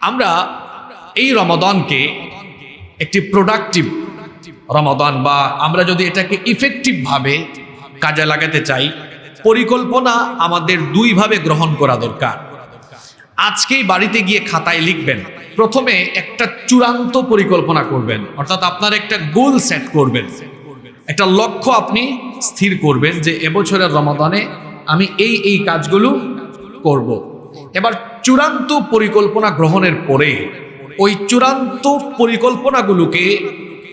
আমরা এই রমাদানকে একটি প্রোডাক্টিভ রমাদান বা আমরা যদি এটাকে ইফেক্টিভভাবে কাজে লাগাতে চাই, পরিকল্পনা আমাদের দুইভাবে গ্রহণ করা দরকার আজকেই বাড়িতে গিয়ে খাতায় লিখবেন, প্রথমে একটা চূড়ান্ত পরিকল্পনা করবেন, অর্থাৎ আপনার একটা গোল সেট করবেন একটা লক্ষ্য আপনি স্থির করবেন যে এবছরের রমাদানে আমি এই এই কাজগুলো করব। এবার চূড়ান্ত পরিকল্পনা গ্রহণের পরে ওই চূড়ান্ত পরিকল্পনাগুলোকে,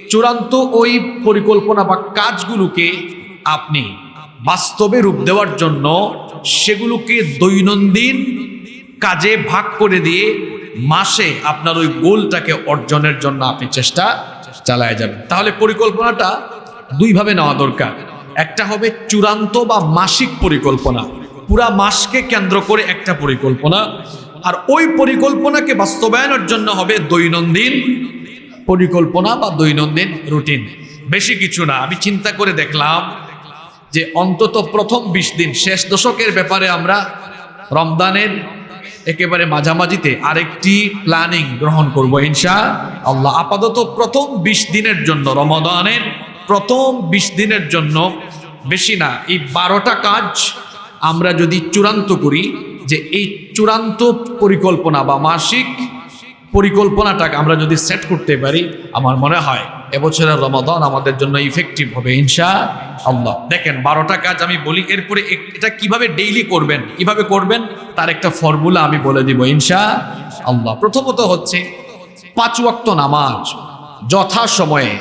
চূড়ান্ত ওই পরিকল্পনা বা কাজগুলোকে আপনি বাস্তবে রূপ দেওয়ার জন্য সেগুলোকে দৈনন্দিন কাজে ভাগ করে দিয়ে মাসে আপনার ওই গোলটাকে অর্জনের জন্য আপনি চেষ্টা চালায় যাবেন। তাহলে পরিকল্পনাটা দুইভাবে নেওয়া দরকার। একটা হবে চূড়ান্ত বা মাসিক পরিকল্পনা। পুরা মাসকে কেন্দ্র করে একটা পরিকল্পনা। আর ওই পরিকল্পনাকে বাস্তবায়নের জন্য হবে দৈনন্দিন পরিকল্পনা বা দৈনন্দিন রুটিন। বেশি কিছু না, আমি চিন্তা করে দেখলাম যে অন্তত প্রথম বিশ দিন, শেষ দশকের ব্যাপারে আমরা রমদানের একেবারে মাঝামাঝিতে আরেকটি প্ল্যানিং গ্রহণ করব ইনশা আল্লাহ আপাতত প্রথম বিশ দিনের জন্য রমদানের প্রথম বিশ দিনের জন্য বেশি না, এই বারোটা কাজ আমরা যদি চূড়ান্ত করি যে এই চূড়ান্ত পরিকল্পনা বা মাসিক পরিকল্পনাটাকে আমরা যদি সেট করতে পারি, আমার মনে হয় এবছরের রমাদান আমাদের জন্য ইফেক্টিভ হবে ইনশা আল্লাহ দেখেন, বারোটা কাজ আমি বলি, এরপরে এটা কীভাবে ডেইলি করবেন, কীভাবে করবেন, তার একটা ফর্মুলা আমি বলে দিব ইনশা আল্লাহ প্রথমত হচ্ছে পাঁচ ওয়াক্ত নামাজ যথা সময়ে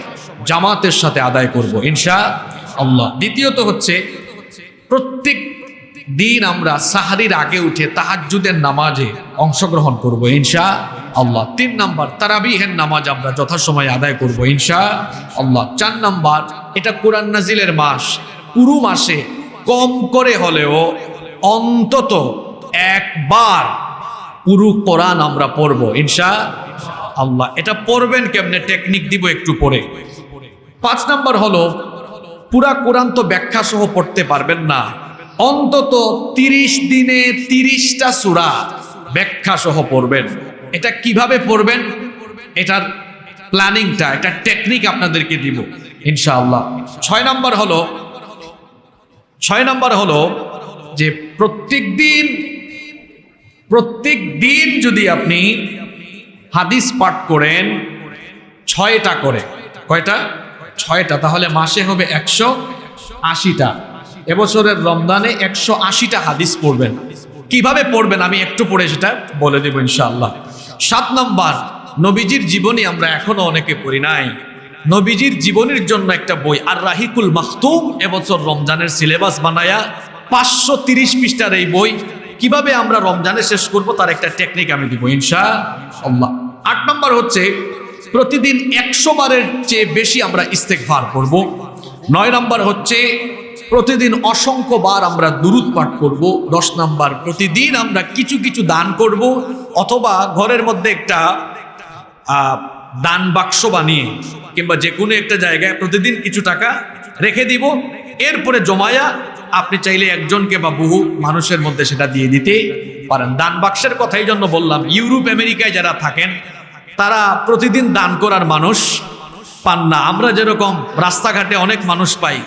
জামাতের সাথে আদায় করব ইনশা আল্লাহ দ্বিতীয়ত হচ্ছে প্রত্যেক দিন আমরা সাহারির আগে উঠে তাহাজ্জুদের নামাজে অংশগ্রহণ করব, ইনশা আল্লাহ। তিন নাম্বার, তারাবিহের নামাজ আমরা যথাসময়ে আদায় করব, ইনশা আল্লাহ। চার নাম্বার, এটা কোরআন নাজিলের মাস। পুরো মাসে কম করে হলেও অন্তত একবার পুরো কোরআন আমরা পড়ব, ইনশা আল্লাহ। এটা পড়বেন কেমনে? টেকনিক দিব একটু পরে। পাঁচ নাম্বার হলো, পুরা কোরআন তো ব্যাখ্যা সহ পড়তে পারবেন না। অন্তত তিরিশ দিনে তিরিশটা সুরা ব্যাখ্যা সহ পড়বেন। এটা কীভাবে পড়বেন? এটার প্ল্যানিংটা এটা টেকনিক আপনাদেরকে দিব, ইনশাআল্লাহ। ছয় নাম্বার হলো, ছয় নাম্বার হলো যে প্রত্যেক দিন প্রত্যেক দিন যদি আপনি হাদিস পাঠ করেন, ছয়টা করে। কয়টা? ছয়টা। তাহলে মাসে হবে একশো আশিটা। এবছরের রমজানে একশো আশিটা হাদিস পড়বেন। কীভাবে পড়বেন? আমি একটু পড়ে সেটা বলে দেবো ইনশাআল্লাহ। সাত নম্বর, নবীজির জীবনী আমরা এখনও অনেকে পড়ি নাই। নবীজির জীবনীর জন্য একটা বই আর রাহিকুল মাহতুম এবছর রমজানের সিলেবাস বানায়া পাঁচশো তিরিশ পৃষ্ঠার এই বই। কীভাবে আমরা রমজানে শেষ করব তার একটা টেকনিক আমি দিব ইনশা আল্লাহ আট নম্বর হচ্ছে, প্রতিদিন একশো বারের চেয়ে বেশি আমরা ইস্তেকভার করব নয় নম্বর হচ্ছে প্রতিদিন অসংখ্য বার আমরা দুরুদ পাঠ করব, দশ নম্বর প্রতিদিন আমরা কিছু কিছু দান করব, অথবা ঘরের মধ্যে একটা দান বাক্স বানিয়ে, কিংবা যে কোনো একটা জায়গায় প্রতিদিন কিছু টাকা রেখে দিব। এরপরে জমায়া আপনি চাইলে একজনকে বা বহু মানুষের মধ্যে সেটা দিয়ে দিতে পারেন। দান বাক্সের কথাই জন্য বললাম, ইউরোপ, আমেরিকায় যারা থাকেন, তারা প্রতিদিন দান করার মানুষ পান না। আমরা যেরকম রাস্তাঘাটে অনেক মানুষ পাই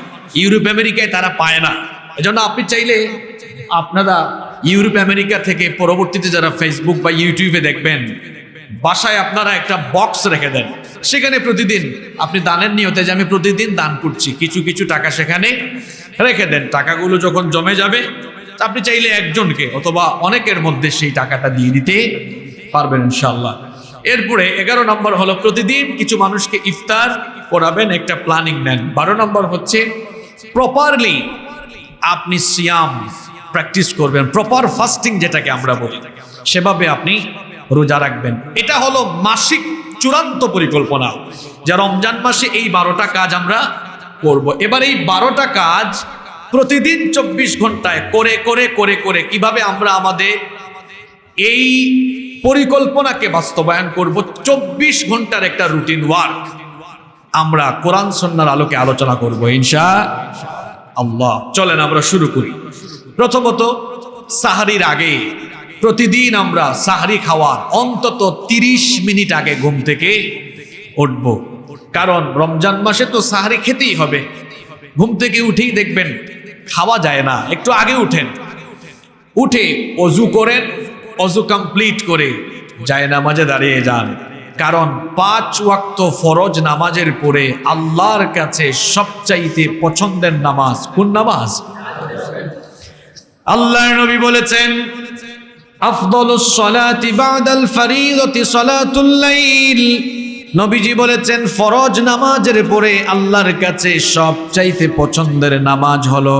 ইউরোপ আমেরিকায় তারা পায় না। এজন্য আপনি চাইলে আপনারা ইউরোপ আমেরিকা থেকে পরবর্তীতে যারা ফেসবুক বা ইউটিউবে দেখবেন, বাসায় আপনারা একটা বক্স রেখে দেন। সেখানে প্রতিদিন, আপনি দানের নিয়তে যে আমি প্রতিদিন দান করছি, কিছু কিছু টাকা সেখানে রেখে দেন। টাকাগুলো যখন জমে যাবে, আপনি চাইলে একজনকে অথবা অনেকের মধ্যে সেই টাকাটা দিয়ে দিতে পারবেন ইনশাল্লাহ এরপরে এগারো নম্বর হলো প্রতিদিন কিছু মানুষকে ইফতার করাবেন, একটা প্ল্যানিং নেন। বারো নম্বর হচ্ছে প্রপারলি আপনি সিয়াম প্র্যাকটিস করবেন। প্রপার ফাস্টিং যেটাকে আমরা বলি। সেভাবে আপনি রোজা রাখবেন। এটা হলো মাসিক চূড়ান্ত পরিকল্পনা। যে রমজান মাসে এই বারোটা কাজ আমরা করব। এবার এই বারোটা কাজ প্রতিদিন চব্বিশ ঘন্টায় করে করে করে করে কীভাবে আমরা আমাদের এই পরিকল্পনাকে বাস্তবায়ন করব? চব্বিশ ঘণ্টার একটা রুটিন ওয়ার্ক আমরা কোরআন সন্ন্যার আলোকে আলোচনা করব, ইনশা আল্লাহ। চলেন আমরা শুরু করি। প্রথমত, সাহারির আগে প্রতিদিন আমরা সাহারি খাওয়ার অন্তত তিরিশ মিনিট আগে ঘুম থেকে উঠব। কারণ রমজান মাসে তো সাহারি খেতেই হবে। ঘুম থেকে উঠেই দেখবেন খাওয়া যায় না। একটু আগে উঠেন। উঠে অজু করেন, অজু কমপ্লিট করে যায় নামাজে দাঁড়িয়ে যান। কারণ পাঁচ ওয়াক্ত ফরজ নামাজের পরে আল্লাহর কাছে সবচাইতে পছন্দের নামাজ কোন নামাজ? আল্লাহ নবী বলেছেন নবীজি বলেছেন, ফরজ নামাজের পরে আল্লাহর কাছে সবচাইতে পছন্দের নামাজ হলো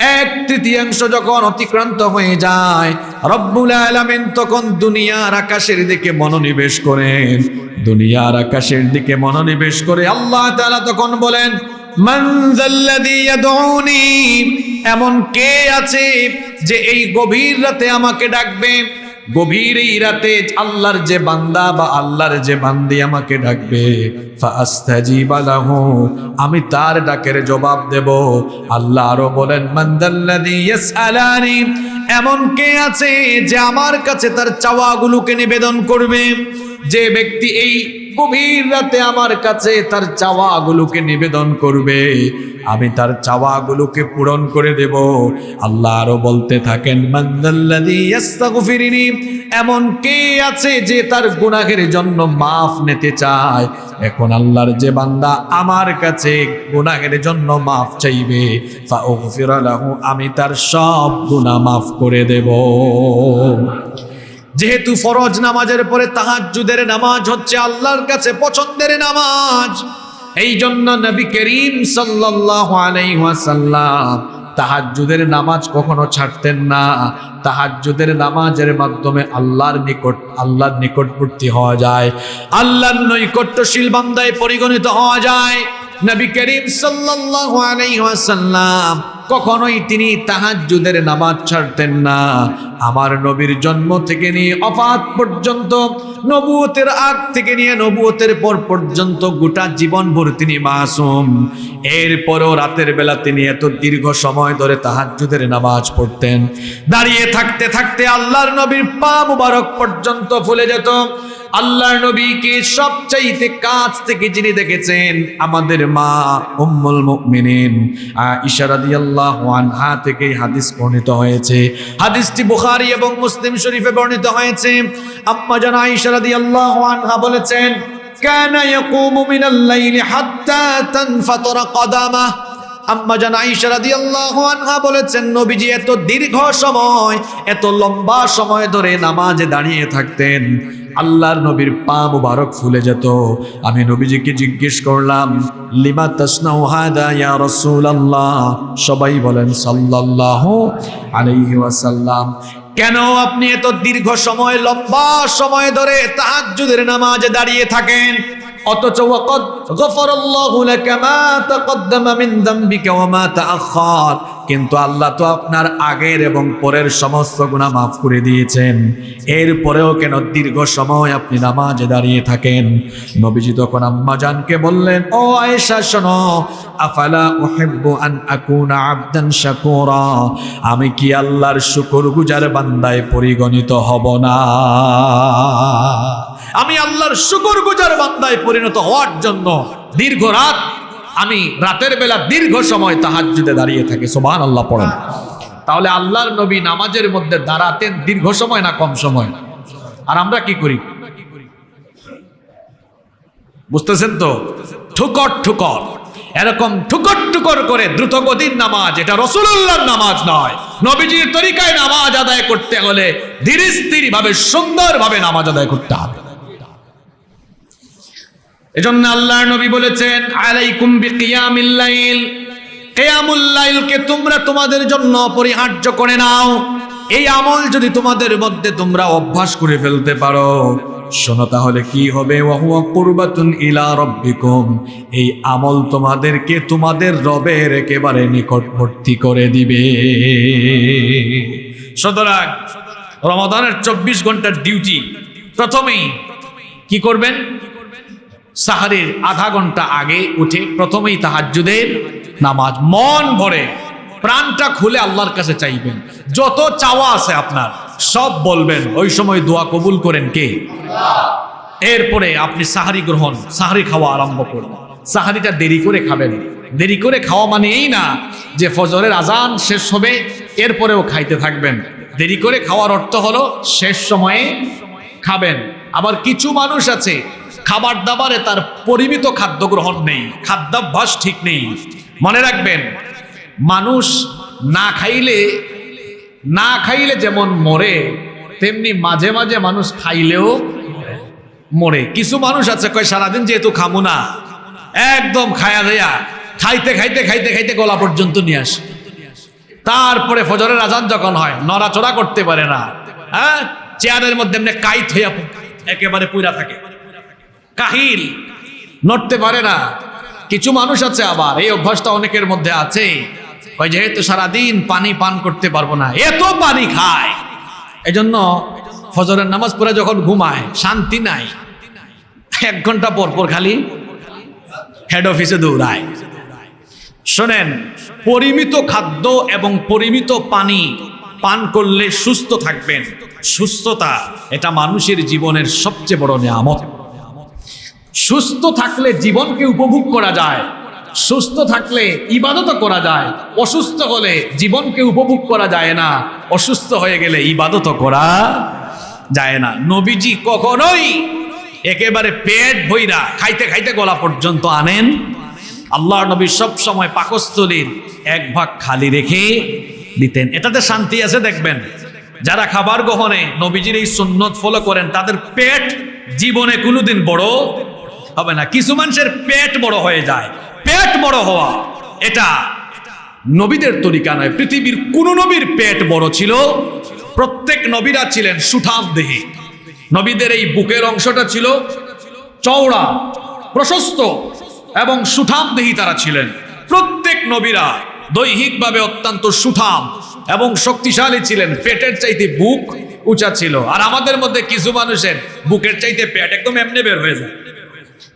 এক তৃতীয়াংশ যখন অতিক্রান্ত হয়ে যায়, রব্বুল আলামিন তখন দুনিয়ার আকাশের দিকে মনোনিবেশ করেন। দুনিয়ার আকাশের দিকে মনোনিবেশ করে আল্লাহ তাআলা তখন বলেন, মান এমন কে আছে যে এই গভীর রাতে আমাকে ডাকবে? গভীর এই রাতে আল্লাহর যে বান্দা বা আল্লাহর যে বান্দি আমাকে ডাকবে আমি তার ডাকের জবাব দেব। আল্লাহ আরও বলেন ইয়াসআলানি এমন কে আছে যে আমার কাছে তার চাওয়াগুলোকে নিবেদন করবে? যে ব্যক্তি এই গভীর রাতে আমার কাছে তার চাওয়াগুলোকে নিবেদন করবে, আমি তার চাওয়াগুলোকে পূরণ করে দেব। আল্লাহ আরও বলতে থাকেন এমন কে আছে যে তার গুনাহের জন্য মাফ নিতে চায়? এখন আল্লাহর যে বান্দা আমার কাছে গুনাহের জন্য মাফ চাইবে আমি তার সব গুনাহ মাফ করে দেব। যেহেতু ফরজ নামাজের পরে তাহাজ্জুদের নামাজ হচ্ছে আল্লাহর কাছে পছন্দের নামাজ। এই জন্য নবী করিম ওয়াসাল্লাম তাহাজ্জুদের নামাজ কখনো ছাড়তেন না। তাহাজ্জুদের নামাজের মাধ্যমে আল্লাহর নিকট, আল্লাহর নিকটবর্তী হওয়া যায়। আল্লাহর নৈকট্যশীল বান্দায় পরিগণিত হওয়া যায়। নবী করিম সাল্লাল্লাহু আলাইহি ওয়াসাল্লাম কখনোই তিনি তাহাজ্জুদের নামাজ ছাড়তেন না। আমার নবীর জন্ম থেকে নিয়ে অফাত পর্যন্ত, নবুয়তের আগ থেকে নিয়ে নবুয়তের পর পর্যন্ত গোটা জীবনভর তিনি মাসুম। এরপরও রাতের বেলা তিনি এত দীর্ঘ সময় ধরে তাহাজ্জুদের নামাজ পড়তেন। দাঁড়িয়ে থাকতে থাকতে আল্লাহর নবীর পা মুবারক পর্যন্ত ফুলে যেত। আল্লাহ নবীকে সবচাইতে কাছ থেকে যিনি দেখেছেন আমাদের মা উম্মুল মুমিনিন ইশারাদিয়াল্লাহু আনহা থেকে হাদিস বর্ণিত হয়েছে। হাদিসটি বুখারী এবং মুসলিম শরীফে বর্ণিত হয়েছে। আম্মা জানা রাদিয়াল্লাহু আনহা বলেছেন, কানা ইয়াকুমু মিনাল লাইলি হাত্তা তানফাতারা কদামাহ আম্মা জান আয়েশা রাদিয়াল্লাহু আনহা বলেছেন, নবীজি এত দীর্ঘ সময়, এত লম্বা সময় ধরে নামাজে দাঁড়িয়ে থাকতেন। আল্লাহর নবীর পা মুবারক ফুলে যেত। আমি নবীজিকে জিজ্ঞেস করলাম, লিমা ইয়া রাসূলুল্লাহ? সবাই বলেন, সাল্লাল্লাহু আলাইহি ওয়াসাল্লাম। কেন আপনি এত দীর্ঘ সময়, লম্বা সময় ধরে তাহাজ্জুদের নামাজে দাঁড়িয়ে থাকেন? অথচ ওয়াকাদ গফারাল্লাহু লাকা মা তাকদ্দামা মিন যামবিকা ওয়া মা তাআখার কিন্তু আল্লাহ তো আপনার আগের এবং পরের সমস্ত গুণা মাফ করে দিয়েছেন। এরপরেও কেন দীর্ঘ সময় আপনি নামাজে দাঁড়িয়ে থাকেন? নবীজি তখন আম্মা জানকে বললেন, ও আয়েশা, শোনো, আফালা উহিব্বু আন আকুনা আবদান শাকুরা? আমি কি আল্লাহর শুকুর গুজার বান্দায় পরিগণিত হব না? আমি আল্লাহর শুকুর গুজার বান্দায় পরিণত হওয়ার জন্য দীর্ঘ রাত আমি রাতের বেলা দীর্ঘ সময় তাহাজ্জুদে দাঁড়িয়ে থাকি সুবহান আল্লাহ পড়েন। তাহলে আল্লাহর নবী নামাজের মধ্যে দাঁড়াতেন দীর্ঘ সময় না কম সময়? আর আমরা কি করি? বুঝতেছেন তো? ঠুকর ঠুকর। এরকম ঠুকর ঠুকর করে দ্রুত গতির নামাজ, এটা রসুল্লাহর নামাজ নয়। নবীজির তরিকায় নামাজ আদায় করতে হলে ধীরে স্থির ভাবে সুন্দর ভাবে নামাজ আদায় করতে হবে। এজন্য আল্লাহর নবী বলেছেন, আলাইকুম বিকিয়ামিল লাইল। কিয়ামুল লাইলকে তোমরা তোমাদের জন্য অপরিহার্য করে নাও। এই আমল যদি তোমাদের মধ্যে তোমরা অভ্যাস করে ফেলতে পারো, শোনো তাহলে কি হবে? ওয়াহুয়া কুরবাতুন ইলা রব্বিকুম। এই আমল তোমাদেরকে তোমাদের রবের একেবারে নিকটবর্তী করে দিবে। সুতরাং রমাদানের চব্বিশ ঘণ্টার ডিউটি প্রথমেই কি করবেন? সাহারের আধা ঘণ্টা আগে উঠে প্রথমেই তাহাজ্জুদের নামাজ। মন ভরে, প্রাণটা খুলে আল্লাহর কাছে চাইবেন। যত চাওয়া আছে আপনার, সব বলবেন, ওই সময় দোয়া কবুল করেন কে? এরপরে আপনি সাহারি গ্রহণ, সাহারি খাওয়া আরম্ভ করবেন। সাহারিটা দেরি করে খাবেন। দেরি করে খাওয়া মানে এই না যে ফজরের আজান শেষ হবে, এরপরেও খাইতে থাকবেন। দেরি করে খাওয়ার অর্থ হলো শেষ সময়ে খাবেন। আবার কিছু মানুষ আছে খাবার দাবারে তার পরিমিত খাদ্য গ্রহণ নেই, খাদ্যাভ্যাস ঠিক নেই। মনে রাখবেন, মানুষ না খাইলে না খাইলে যেমন মরে, তেমনি মাঝে মাঝে মানুষ খাইলেও মরে। কিছু মানুষ আছে, কয়, সারাদিন যেহেতু খামু না, একদম খায়া দেয়া, খাইতে খাইতে খাইতে খাইতে গলা পর্যন্ত নিয়ে আসে। তারপরে ফজরের আজান যখন হয়, নড়াচড়া করতে পারে না। হ্যাঁ চেয়ারের মধ্যে এমনি কাইত হইয়া একেবারে পুরা থাকে। কাহিল। নড়তে পারে না। কিছু মানুষ আছে আবার, এই অভ্যাসটা অনেকের মধ্যে আছে। ওই যেহেতু সারাদিন পানি পান করতে পারব না, এত পানি খায়। এজন্য ফজরের নামাজ পড়ে যখন ঘুমায়, শান্তি নাই। এক ঘণ্টা পর পর খালি হেড অফিসে দৌড়ায়। শোনেন, পরিমিত খাদ্য এবং পরিমিত পানি পান করলে সুস্থ থাকবেন। সুস্থতা, এটা মানুষের জীবনের সবচেয়ে বড় নিয়ামত। সুস্থ থাকলে জীবনকে উপভোগ করা যায়। সুস্থ থাকলে ইবাদত করা যায়। অসুস্থ হলে জীবনকে উপভোগ করা যায় না। অসুস্থ হয়ে গেলে ইবাদত করা যায় না। নবীজি কখনোই একেবারে পেট ভইরা খাইতে খাইতে গলা পর্যন্ত আনেন। আল্লাহ নবী সব সময় পাকস্থলীর এক ভাগ খালি রেখে দিতেন। এটাতে শান্তি আছে দেখবেন। যারা খাবার গ্রহণে নবীজির এই সুন্নত ফলো করেন, তাদের পেট জীবনে কোনোদিন বড় হবে না। কিছু মানুষের পেট বড় হয়ে যায়। পেট বড় হওয়া, এটা নবীদের তরিকা নয়। পৃথিবীর কোন নবীর পেট বড় ছিল? প্রত্যেক নবীরা ছিলেন সুঠাম দেহে। নবীদের এই বুকের অংশটা ছিল চওড়া, প্রশস্ত এবং সুঠাম দেহি তারা ছিলেন। প্রত্যেক নবীরা দৈহিকভাবে অত্যন্ত সুঠাম এবং শক্তিশালী ছিলেন। পেটের চাইতে বুক উঁচা ছিল। আর আমাদের মধ্যে কিছু মানুষের বুকের চাইতে পেট একদম এমনি বের হয়ে যায়।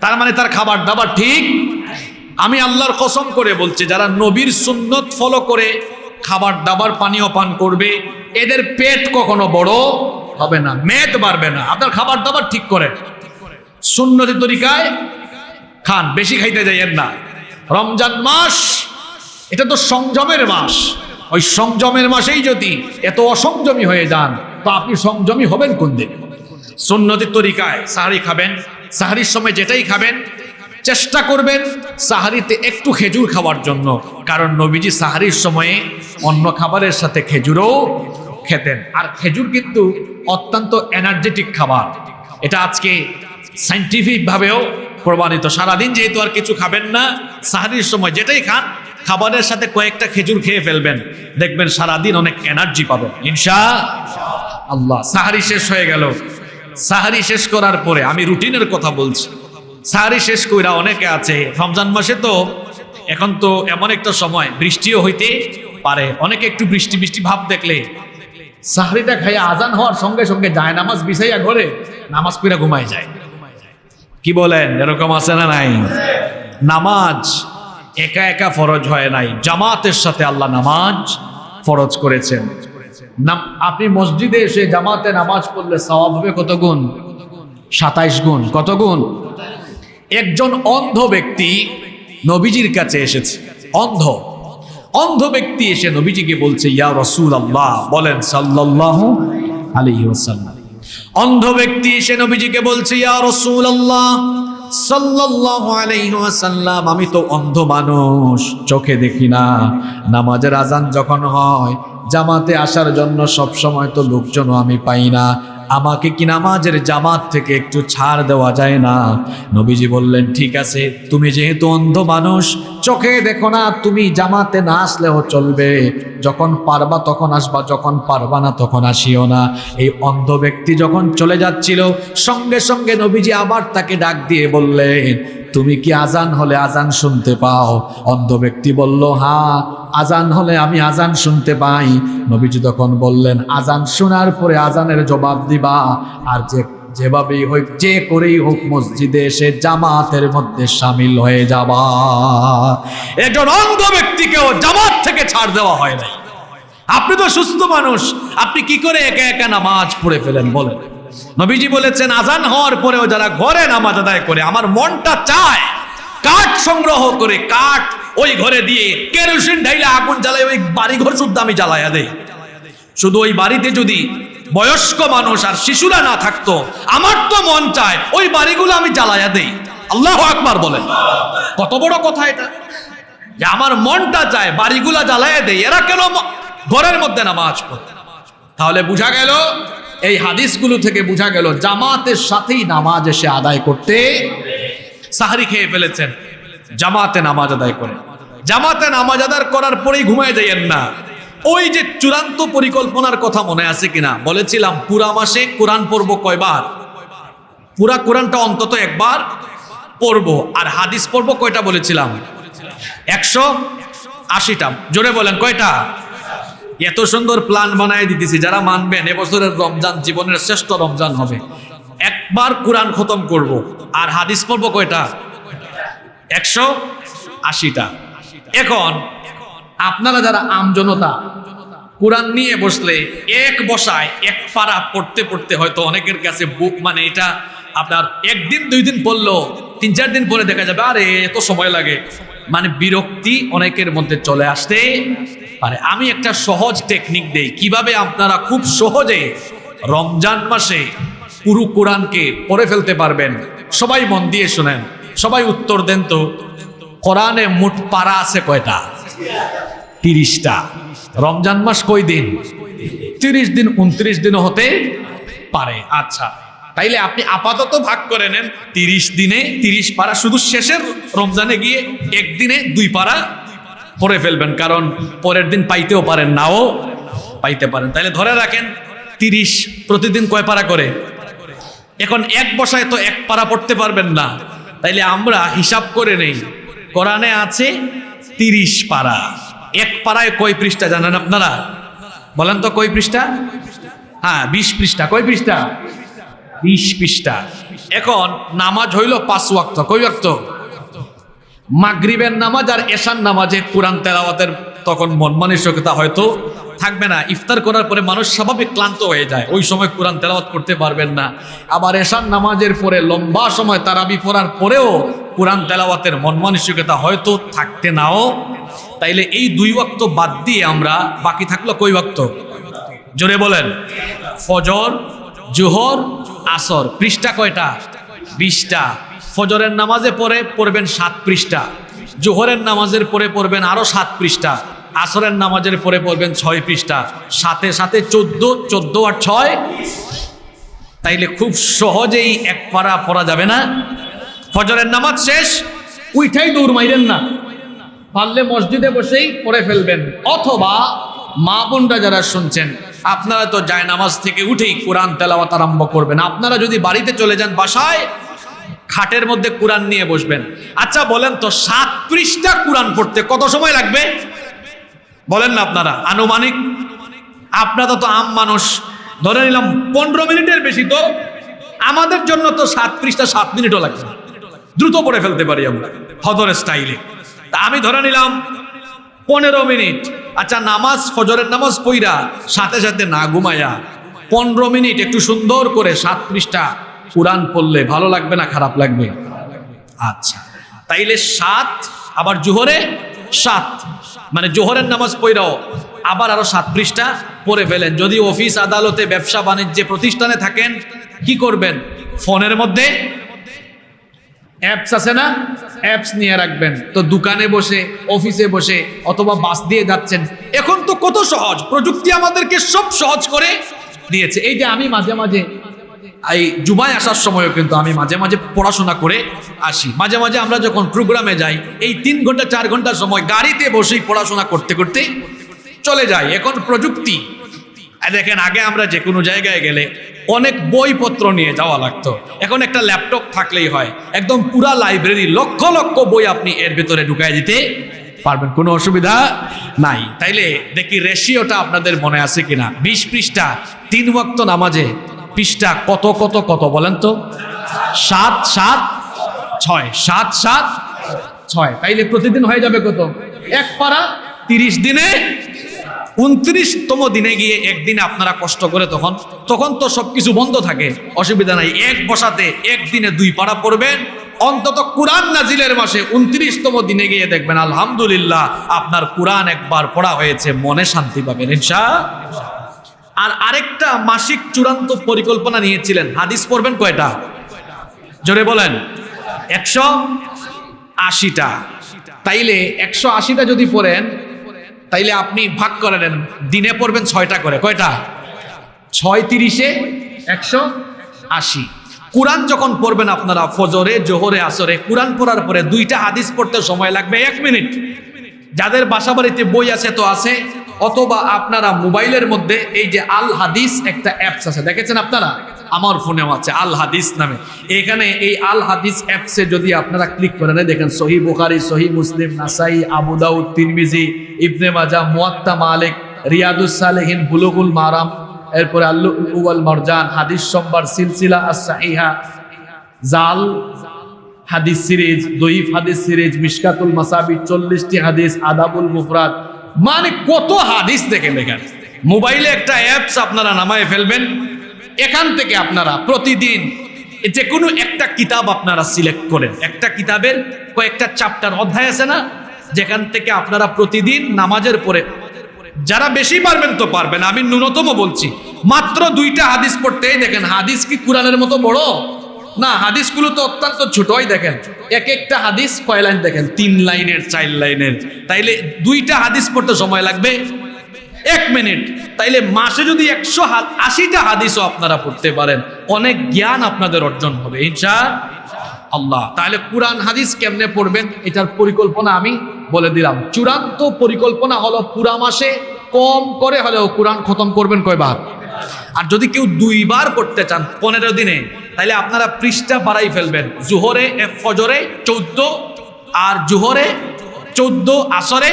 তার মানে তার খাবার দাবার ঠিক? আমি আল্লাহর কসম করে বলছি, যারা নবীর সুন্নত ফলো করে খাবার দাবার পানীয় পান করবে, এদের পেট কখনো বড় হবে না, মেদ বাড়বে না। আপনার খাবার দাবার ঠিক করেন। সুন্নতি তরিকায় খান, বেশি খাইতে যাইয়েন না। রমজান মাস, এটা তো সংযমের মাস। ওই সংযমের মাসেই যদি এত অসংযমী হয়ে যান, তো আপনি সংযমী হবেন কোন দিন? সুন্নতি তরিকায় সাহারি খাবেন সাহারির সময় যেটাই খাবেন, চেষ্টা করবেন সাহারিতে একটু খেজুর খাওয়ার জন্য। কারণ নবীজি সাহারির সময়ে অন্য খাবারের সাথে খেজুরও খেতেন। আর খেজুর কিন্তু অত্যন্ত এনার্জেটিক খাবার। এটা আজকে সাইন্টিফিক ভাবেও প্রমাণিত। সারাদিন যেহেতু আর কিছু খাবেন না, সাহারির সময় যেটাই খান, খাবারের সাথে কয়েকটা খেজুর খেয়ে ফেলবেন। দেখবেন সারাদিন অনেক এনার্জি পাবেন। ইনশা আল্লাহ, সাহারি শেষ হয়ে গেল। সাহারি শেষ করার পরে, আমি রুটিনের কথা বলছি। সাহারি শেষ কইরা অনেকে আছে, রমজান মাসে তো এখন তো এমন একটা সময়, বৃষ্টিও হইতে পারে। অনেকে একটু বৃষ্টি বৃষ্টি ভাব দেখলে সাহারিটা খাইয়া আজান হওয়ার সঙ্গে সঙ্গে যায়, নামাজ বিছাইয়া ঘরে নামাজ পড়া ঘুমায় যায়। কি বলেন, এরকম আছে না নাই? নামাজ একা একা ফরজ হয় নাই। জামাতের সাথে আল্লাহ নামাজ ফরজ করেছেন। আপনি মসজিদে এসে জামাতে নামাজ পড়লে সওয়াব হবে কত গুণ? সাতাইশ গুণ। কত গুণ? একজন অন্ধ ব্যক্তি নবীজির কাছে এসেছে। অন্ধ। অন্ধ ব্যক্তি এসে নবীজিকে বলছে, ইয়া রসুল আল্লাহ বলেন সাল্লাহ আলাইহি ওয়াসাল্লাম। অন্ধ ব্যক্তি এসে নবীজিকে বলছে, ইয়া রসুল আল্লাহ ওয়াসাল্লাম, আমি তো অন্ধ মানুষ, চোখে দেখি না। নামাজের আজান যখন হয়, জামাতে আসার জন্য সব সময় তো লোকজনও আমি পাই না। আমাকে কি নামাজের জামাত থেকে একটু ছাড় দেওয়া যায় না? নবীজি বললেন, ঠিক আছে, তুমি যেহেতু অন্ধ মানুষ, চোখে দেখো না, তুমি জামাতে না আসলেও চলবে। যখন পারবা তখন আসবা, যখন পারবা না তখন আসিও না। এই অন্ধ ব্যক্তি যখন চলে যাচ্ছিল, সঙ্গে সঙ্গে নবীজি আবার তাকে ডাক দিয়ে বললেন তুমি কি আজান হলে আজান শুনতে পাও? অন্ধ ব্যক্তি বলল হ্যাঁ আজান হলে আমি আজান শুনতে পাই। নবীজি তখন বললেন, আজান শোনার পরে আজানের জবাব দিবা। আর যে, যেভাবেই হোক, যে করেই হোক মসজিদে এসে জামাতের মধ্যে সামিল হয়ে যাবা। একজন অন্ধ ব্যক্তিকেও জামাত থেকে ছাড় দেওয়া হয় নাই। আপনি তো সুস্থ মানুষ। আপনি কি করে একা একা নামাজ পড়ে ফেলেন বলেন? নবীজি বলেছেন, আজান হওয়ার পরেও যারা ঘরে নামাজ আদায় করে, আমার মনটা চায় কাঠ সংগ্রহ করে, কাঠ ওই ঘরে দিয়ে কেরোসিন ঢাইলে আগুন জ্বালায়, ওই বাড়ি ঘর শুদ্ধ আমি জ্বালাইয়া দেই। শুধু ওই বাড়িতে যদি বয়স্ক মানুষ আর শিশুরা না থাকতো, আমার তো মন চায় ওই বাড়িগুলো আমি জ্বালাইয়া দেই। আল্লাহ আকবার বলেন। কত বড় কথা এটা। যে আমার মনটা চায় বাড়িগুলা জ্বালাইয়া দেই, এরা কেন ঘরের মধ্যে নামাজ পড়ে? তাহলে বুঝা গেল এই হাদিসগুলো থেকে বোঝা গেল, জামাতের সাথেই নামাজ এসে আদায় করতে সাহারি খেয়ে ফেলেছেন। জামাতে নামাজ আদায় করে। জামাতে নামাজ আদায় করার পরেই ঘুমায় যাইয়েন না। ওই যে চূড়ান্ত পরিকল্পনার কথা মনে আছে কিনা? বলেছিলাম, পুরা মাসে কোরআন পড়ব কয়বার? পুরা কোরআনটা অন্তত একবার পড়ব। আর হাদিস পড়ব কয়টা বলেছিলাম? একশো আশিটা। জোরে বলেন, কয়টা? এত সুন্দর প্ল্যান বানায় দিতেছি, যারা মানবেন, এবছরের রমজান জীবনের শ্রেষ্ঠ রমজান হবে। একবার কোরআন খতম করব, আর হাদিস পড়ব কয়টা? একশো আশিটা। এখন, আপনারা যারা আমজনতা কোরআন নিয়ে বসলে এক বসায় এক পারা পড়তে পড়তে হয়তো অনেকের কাছে বুক মানে এটা আপনার একদিন, দুই দিন পড়ল তিন চার দিন পরে দেখা যাবে, আরে, এত সময় লাগে। মানে বিরক্তি অনেকের মধ্যে চলে আসতে পারে। আমি একটা সহজ টেকনিক দেই। কীভাবে আপনারা খুব সহজে রমজান মাসে পুরো কোরআনকে পড়ে ফেলতে পারবেন? সবাই মন দিয়ে শোনেন। সবাই উত্তর দেন তো। কোরআনে মোট পারা আছে কয়টা? তিরিশটা। রমজান মাস কই দিন তিরিশ দিন, উনত্রিশ দিনও হতে পারে। আচ্ছা। তাইলে আপনি আপাতত ভাগ করে নেন তিরিশ দিনে তিরিশ পারা, শুধু শেষের রমজানে গিয়ে একদিনে দুই পারা পরে ফেলবেন, কারণ পরের দিন পাইতেও পারেন নাও পাইতে পারেন। তাইলে ধরে রাখেন, তিরিশ প্রতিদিন কয় পারা করে? এখন এক বসায় তো এক পারা পড়তে পারবেন না। তাইলে আমরা হিসাব করে নেই, কোরআনে আছে তিরিশ পারা। এক পাড়ায় কয় পৃষ্ঠা জানেন আপনারা? বলেন তো কয় পৃষ্ঠা? হ্যাঁ বিশ পৃষ্ঠা। কয় পৃষ্ঠা? বিশ পৃষ্ঠা। এখন নামাজ হইল পাঁচ ওয়াক্ত। কয় ওয়াক্ত? মাগরিবের নামাজ আর এশান নামাজে কোরআন তেলাওয়াতের তখন মন মানসিকতা হয়তো থাকবে না। ইফতার করার পরে মানুষ স্বাভাবিক ক্লান্ত হয়ে যায়। ওই সময় কোরআন তেলাওয়াত করতে পারবেন না। আবার এশান নামাজের পরে লম্বা সময় তারাবি পড়ার পরেও কোরআন তেলাওয়াতের মন মানসিকতা হয়তো থাকতে নাও। তাইলে এই দুই ওয়াক্ত বাদ দিয়ে আমরা বাকি থাকল কই ওয়াক্ত? জোরে বলেন। ফজর জোহর, আসর, পৃষ্ঠা কয়টা? বিশটা। ফজরের নামাজে পরে পড়বেন সাত পৃষ্ঠা। জোহরের নামাজের পরে পড়বেন আরও সাত পৃষ্ঠা। আসরের নামাজের পরে পড়বেন ছয় পৃষ্ঠা। সাথে সাথে চোদ্দ চোদ্দ আর ছয়। তাইলে খুব সহজেই এক পারা পড়া যাবে না। ফজরের নামাজ শেষ, উইঠাই দৌড় মাইলেন না। পারলে মসজিদে বসেই পড়ে ফেলবেন। অথবা মা বোনরা যারা শুনছেন আপনারা তো যায় নামাজ থেকে উঠেই কোরআন তেলাওয়াত আরম্ভ করবেন। আপনারা যদি বাড়িতে চলে যান বাসায়, খাটের মধ্যে কোরআন নিয়ে বসবেন। আচ্ছা বলেন তো সাত পৃষ্ঠা কোরআন পড়তে কত সময় লাগবে? বলেন না আপনারা, আনুমানিক? আপনারা তো আম মানুষ। ধরে নিলাম, পনেরো মিনিটের বেশি তো। আমাদের জন্য তো সাত পৃষ্ঠা সাত মিনিটও লাগবে। দ্রুত পড়ে ফেলতে পারি আমরা হদরের স্টাইলে তা আমি ধরে নিলাম পনেরো মিনিট। আচ্ছা নামাজ, ফজরের নামাজ পইরা সাথে সাথে না ঘুমায়া পনেরো মিনিট একটু সুন্দর করে সাত পৃষ্ঠা কোরআন পড়লে ভালো লাগবে না, খারাপ লাগবে? আচ্ছা তাইলে সাত, আবার জোহরে সাত। মানে জোহরের নামাজ পইরাও আবার আরও সাত পৃষ্ঠা পড়ে ফেলেন। যদি অফিস, আদালতে, ব্যবসা, বাণিজ্যে প্রতিষ্ঠানে থাকেন, কি করবেন? ফোনের মধ্যে অ্যাপস আছে না? অ্যাপস নিয়ে রাখবেন। তো দোকানে বসে, অফিসে বসে অথবা বাস দিয়ে যাচ্ছেন। এখন তো কত সহজ। প্রযুক্তি আমাদেরকে সব সহজ করে দিয়েছে। এই যে আমি মাঝে মাঝে, এই জুমায় আসার সময়ও কিন্তু আমি মাঝে মাঝে পড়াশোনা করে আসি। মাঝে মাঝে আমরা যখন প্রোগ্রামে যাই, এই তিন ঘণ্টা, চার ঘণ্টা সময় গাড়িতে বসেই পড়াশোনা করতে করতে চলে যাই। এখন প্রযুক্তি দেখেন, আগে আমরা যে কোনো জায়গায় গেলে অনেক বইপত্র নিয়ে যাওয়া লাগতো। এখন একটা ল্যাপটপ থাকলেই হয়। একদম পুরা লাইব্রেরি লক্ষ লক্ষ বই আপনি এর ভেতরে ঢুকাই দিতে পারবেন। কোনো অসুবিধা নাই। তাইলে দেখি রেশিওটা আপনাদের মনে আছে কিনা? বিশ পৃষ্ঠা, তিন ওয়াক্ত নামাজে পৃষ্ঠা কত কত কত বলেন তো? সাত সাত, ছয়, সাত সাত, ছয়। তাইলে প্রতিদিন হয়ে যাবে কত? এক পারা তিরিশ দিনে উনত্রিশতম দিনে গিয়ে একদিনে আপনারা কষ্ট করে তখন তখন তো সবকিছু বন্ধ থাকে, অসুবিধা নাই। এক বসাতে একদিনে দুই পারা পড়বেন। অন্তত কোরআন নাজিলের মাসে উনত্রিশতম দিনে গিয়ে দেখবেন, আলহামদুলিল্লাহ, আপনার কোরআন একবার পড়া হয়েছে, মনে শান্তি পাবেন ইনশা আর আরেকটা মাসিক চূড়ান্ত পরিকল্পনা নিয়েছিলেন, হাদিস পড়বেন কয়টা? জোরে বলেন। একশো আশিটা। তাইলে একশো আশিটা যদি পড়েন তাইলে আপনি ভাগ করে নেন। দিনে পড়বেন ছয়টা করে। কয়টা? ছয় তিরিশে একশো আশি। কোরআন যখন পড়বেন আপনারা, ফজরে, জোহরে, আসরে, কোরআন পড়ার পরে দুইটা হাদিস পড়তে সময় লাগবে এক মিনিট। যাদের বাসা বাড়িতে বই আছে তো আছে, অথবা আপনারা মোবাইলের মধ্যে এই যে আল হাদিস একটা অ্যাপস আছে, দেখেছেন আপনারা? আমার ফোনেও আছে, আল হাদিস নামে। এখানে এই আল হাদিস অ্যাপসে যদি আপনারা ক্লিক করেন দেখেন সহি বুখারি, সহি মুসলিম, নাসাই, আবু দাউদ, তিরমিজি, ইবনে মাজা, মুয়াত্তা মালিক, রিয়াদুস সালেহিন, বুলুগুল মারাম, এরপরে আল্লু উওয়াল মারজান, হাদিস সম্বার সিলসিলা আস সাহিহা জাল হাদিস সিরিজ দইফ হাদিস সিরিজ, মিশকাতুল মাসাবি চল্লিশটি হাদিস, আদাবুল মুফরাদ। মানে কত হাদিস দেখেন দেখেন মোবাইলে একটা অ্যাপস আপনারা নামায় ফেলবেন। এখান থেকে আপনারা প্রতিদিন যে কোনো একটা কিতাব আপনারা সিলেক্ট করেন। একটা কিতাবের কয়েকটা চ্যাপ্টার অধ্যায় আছে না? যেখান থেকে আপনারা প্রতিদিন নামাজের পরে যারা বেশি পারবেন তো পারবেন। আমি ন্যূনতম বলছি, মাত্র দুইটা হাদিস পড়তেই দেখেন। হাদিস কি কোরআনের মতো বড়? না, হাদিসগুলো তো অত্যন্ত ছোটই দেখেন। এক একটা হাদিস কয় লাইন দেখেন? তিন লাইনের, চার লাইনের। তাইলে দুইটা হাদিস পড়তে সময় লাগবে? এক মিনিট। তাইলে মাসে যদি একশো আশিটা হাদিসও আপনারা পড়তে পারেন, অনেক জ্ঞান আপনাদের অর্জন হবে, ইনশা আল্লাহ। তাহলে কোরআন, হাদিস কেমনে পড়বেন, এটার পরিকল্পনা আমি বলে দিলাম। চূড়ান্ত পরিকল্পনা হলো পুরা মাসে কম করে হলেও কোরআন খতম করবেন কয়বার? আর যদি কেউ দুইবার করতে চান, পনেরো দিনে তাহলে আপনারা পৃষ্ঠা বাড়াই ফেলবেন। জুহরে ফজরে চৌদ্দ, আর জুহরে চৌদ্দ আসরে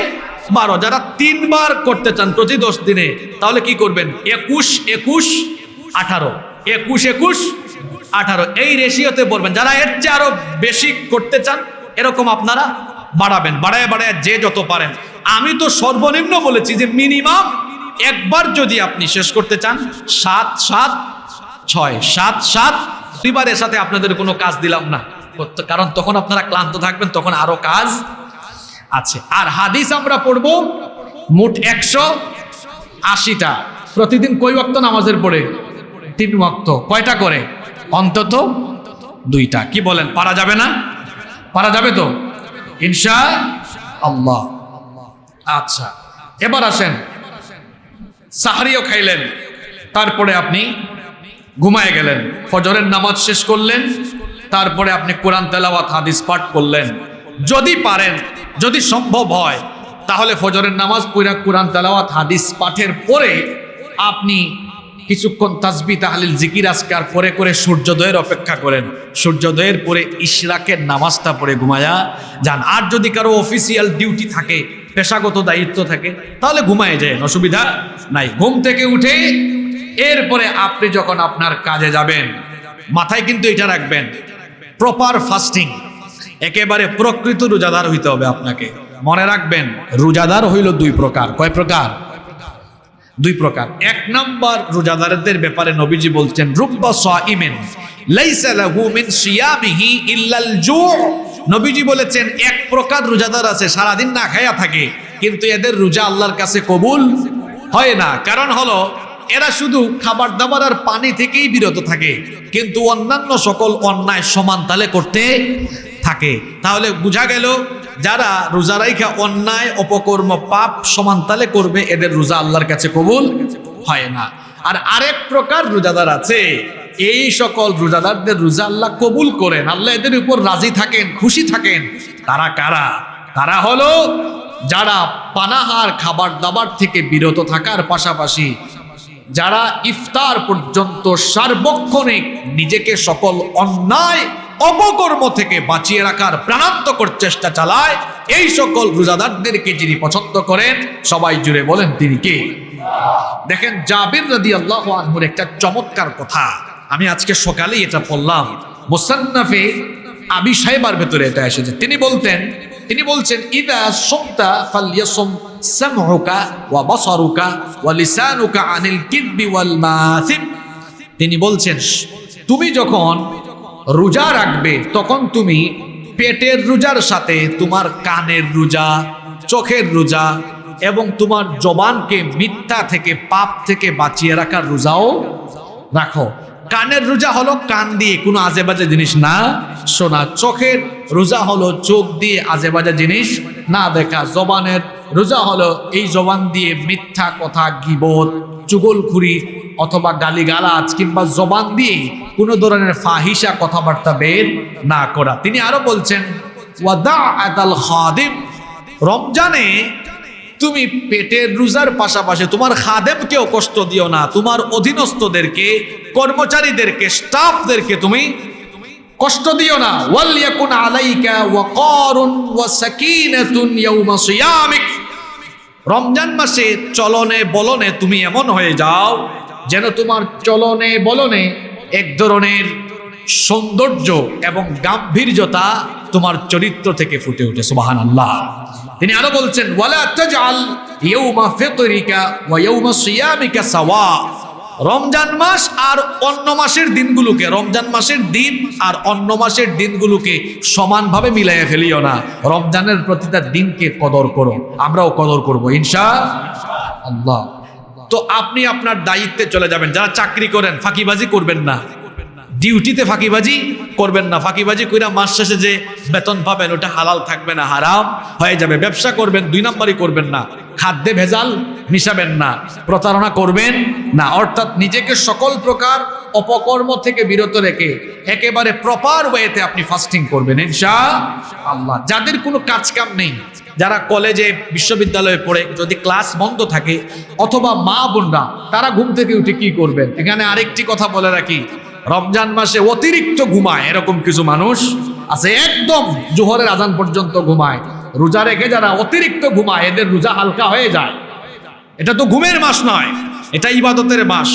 বারো, যারা তিনবার করতে চান প্রতি দশ দিনে, তাহলে কি করবেন? একুশ একুশ, আঠারো। একুশ একুশ, আঠারো। এই রেশিওতে বলবেন, যারা এর চেয়ে আরও বেশি করতে চান, এরকম আপনারা বাড়াবেন, বাড়ায় বাড়ায় যে যত পারেন। আমি তো সর্বনিম্ন বলেছি যে মিনিমাম একবার যদি আপনি শেষ করতে চান, সাত সাত, ছয়, সাত সাত, দুইবারের সাথে আপনাদের কোনো কাজ দিলাম না। কারণ তখন আপনারা ক্লান্ত থাকবেন, তখন আরও কাজ আছে। আর হাদিস আমরা পড়ব মোট একশো আশিটা। প্রতিদিন কই ওয়াক্ত নামাজের পড়ে? তিন ওয়াক্ত। কয়টা করে? অন্তত দুইটা। কি বলেন, পারা যাবে না? পারা যাবে তো? ইনশা আল্লাহ আচ্ছা এবার আসেন। সাহারিও খাইলেন। তারপরে আপনি ঘুমায় গেলেন। ফজরের নামাজ শেষ করলেন। তারপরে আপনি কোরআন তেলাওয়াত, হাদিস পাঠ করলেন। যদি পারেন যদি সম্ভব হয়, তাহলে ফজরের নামাজ পুরা কোরআন তেলাওয়াত হাদিস পাঠের পরে আপনি কিছুক্ষণ তাসবি তাহলিল জিকির আজকার করে করে সূর্যোদয়ের অপেক্ষা করেন। সূর্যোদয়ের পরে ইশরাকের নামাজটা পড়ে ঘুমায়া যান। আর যদি কারও অফিসিয়াল ডিউটি থাকে, পেশাগত দায়িত্ব থাকে, তাহলে ঘুমায় যায়, অসুবিধা নাই। ঘুম থেকে উঠে এরপরে আপনি যখন আপনার কাজে যাবেন, মাথায় কিন্তু এটা রাখবেন প্রপার ফাস্টিং একেবারে প্রকৃত রোজাদার হইতে হবে আপনাকে। মনে রাখবেন, রোজাদার হইল দুই প্রকার। কয় প্রকার? দুই প্রকার। এক নম্বর রোজাদারদের ব্যাপারে নবীজি বলছেন, রুব্বা সাইমেন লাইসা লাহু মিন সিয়ামিহি ইল্লাল জু' নবীজি বলেছেন, এক প্রকার রোজাদার আছে, সারাদিন না খায়া থাকে, কিন্তু এদের রোজা আল্লাহর কাছে কবুল হয় না। কারণ হলো, এরা শুধু খাবার দাবার আর পানি থেকেই বিরত থাকে, কিন্তু অন্যান্য সকল অন্যায় সমান তালে করতে থাকে। তাহলে বোঝা গেল, যারা রোজা রাইখা অন্যায়, অপকর্ম, পাপ সমান তালে করবে, এদের রোজা আল্লাহর কাছে কবুল হয় না। আর আরেক প্রকার রোজাদার আছে, এই সকল রোজাদারদের রোজা আল্লাহ কবুল করেন। আল্লাহ এদের উপর রাজি থাকেন, খুশি থাকেন। তারা কারা? তারা হলো, যারা পানাহার খাবার দাবার থেকে বিরত থাকার পাশাপাশি, যারা ইফতার পর্যন্ত সার্বক্ষণিক নিজেকে সকল অন্যায় অপকর্ম থেকে বাঁচিয়ে রাখার প্রাণান্তকর চেষ্টা চালায় এই সকল রোজাদারদেরকে যিনি পছন্দ করেন, সবাই জুড়ে বলেন, তিনি কে? দেখেন, জাবির রাদি আল্লাহ আনহুর একটা চমৎকার কথা। আমি আজকে সকালেই এটা পড়লাম। মোসান্নাফে আবি সাহেবার ভেতরে এটা এসেছে। তিনি বলতেন, তিনি বলছেন, ইদা সুমতা ফালিয়াসুম সামহুকা ওয়া বাসারুকা ওয়া লিসানুকা আনিল কিদবি ওয়াল মাসিম তিনি বলছেন, তুমি যখন রোজা রাখবে, তখন তুমি পেটের রোজার সাথে তোমার কানের রোজা, চোখের রোজা এবং তোমার জবানকে মিথ্যা থেকে পাপ থেকে বাঁচিয়ে রাখার রোজাও রাখো। কানের রোজা হলো কান দিয়ে, কোনো আজেবাজে জিনিস না শোনা। চোখের রোজা হলো চোখ দিয়ে আজেবাজে জিনিস না দেখা। জবানের রোজা হলো এই জবান দিয়ে মিথ্যা কথা, গিবত, চুগলখুরি অথবা গালিগালাজ কিংবা জবান দিয়ে কোনো ধরনের ফাহিসা কথাবার্তা বের না করা। তিনি আরও বলছেন ওয়াদা আতাল খাদিম। রমজানে তুমি পেটের রোজার পাশাপাশি তোমার খাদেমকেও কষ্ট দিও না, তোমার অধীনস্থদেরকে, কর্মচারীদেরকে, স্টাফদেরকে তুমি কষ্ট দিও না। ওয়াল ইয়াকুন আলাইকা ওয়া ওয়াকারুন ওয়া সাকিনাতুন ইয়াউমা সিয়ামিক। রমজান মাসে চলনে বলনে তুমি এমন হয়ে যাও, যেন তোমার চলনে বলনে এক ধরনের সৌন্দর্য এবং গাম্ভীর্যতা তোমার চরিত্র থেকে ফুটে ওঠে সুবাহান আল্লাহ তিনি আরও বলছেন রমজান মাস আর অন্য মাসের দিনগুলোকে, রমজান মাসের দিন আর অন্য মাসের দিনগুলোকে সমানভাবে মিলাইয়া ফেলিও না। রমজানের প্রতিটা দিনকে কদর করো, আমরাও কদর করব ইনশা আল্লাহ তো আপনি আপনার দায়িত্বে চলে যাবেন। যারা চাকরি করেন, ফাঁকিবাজি করবেন না। ডিউটিতে ফাঁকিবাজি করবেন না। ফাঁকিবাজি কইরা মাস শেষে যে বেতন পাবেন, ওটা হালাল থাকবে না, হারাম হয়ে যাবে। ব্যবসা করবেন, দুই নাম্বারই করবেন না। খাদ্যে ভেজাল মিশাবেন না, প্রতারণা করবেন না। অর্থাৎ নিজেকে সকল প্রকার অপকর্ম থেকে বিরত রেখে একেবারে প্রপার ওয়েতে আপনি ফাস্টিং করবেন ইনশা আল্লাহ যাদের কোনো কাজ কাম নেই, যারা কলেজে, বিশ্ববিদ্যালয়ে পড়ে, যদি ক্লাস বন্ধ থাকে, অথবা মা বোনরা, তারা ঘুম থেকে উঠে কি করবেন? এখানে আরেকটি কথা বলে রাখি। রমজান মাসে অতিরিক্ত ঘুমায়, এরকম কিছু মানুষ আছে, একদম জোহরের আজান পর্যন্ত ঘুমায়। রোজা রেখে যারা অতিরিক্ত ঘুমায়, এদের রোজা হালকা হয়ে যায়। এটা তো ঘুমের মাস নয়, এটা ইবাদতের মাস।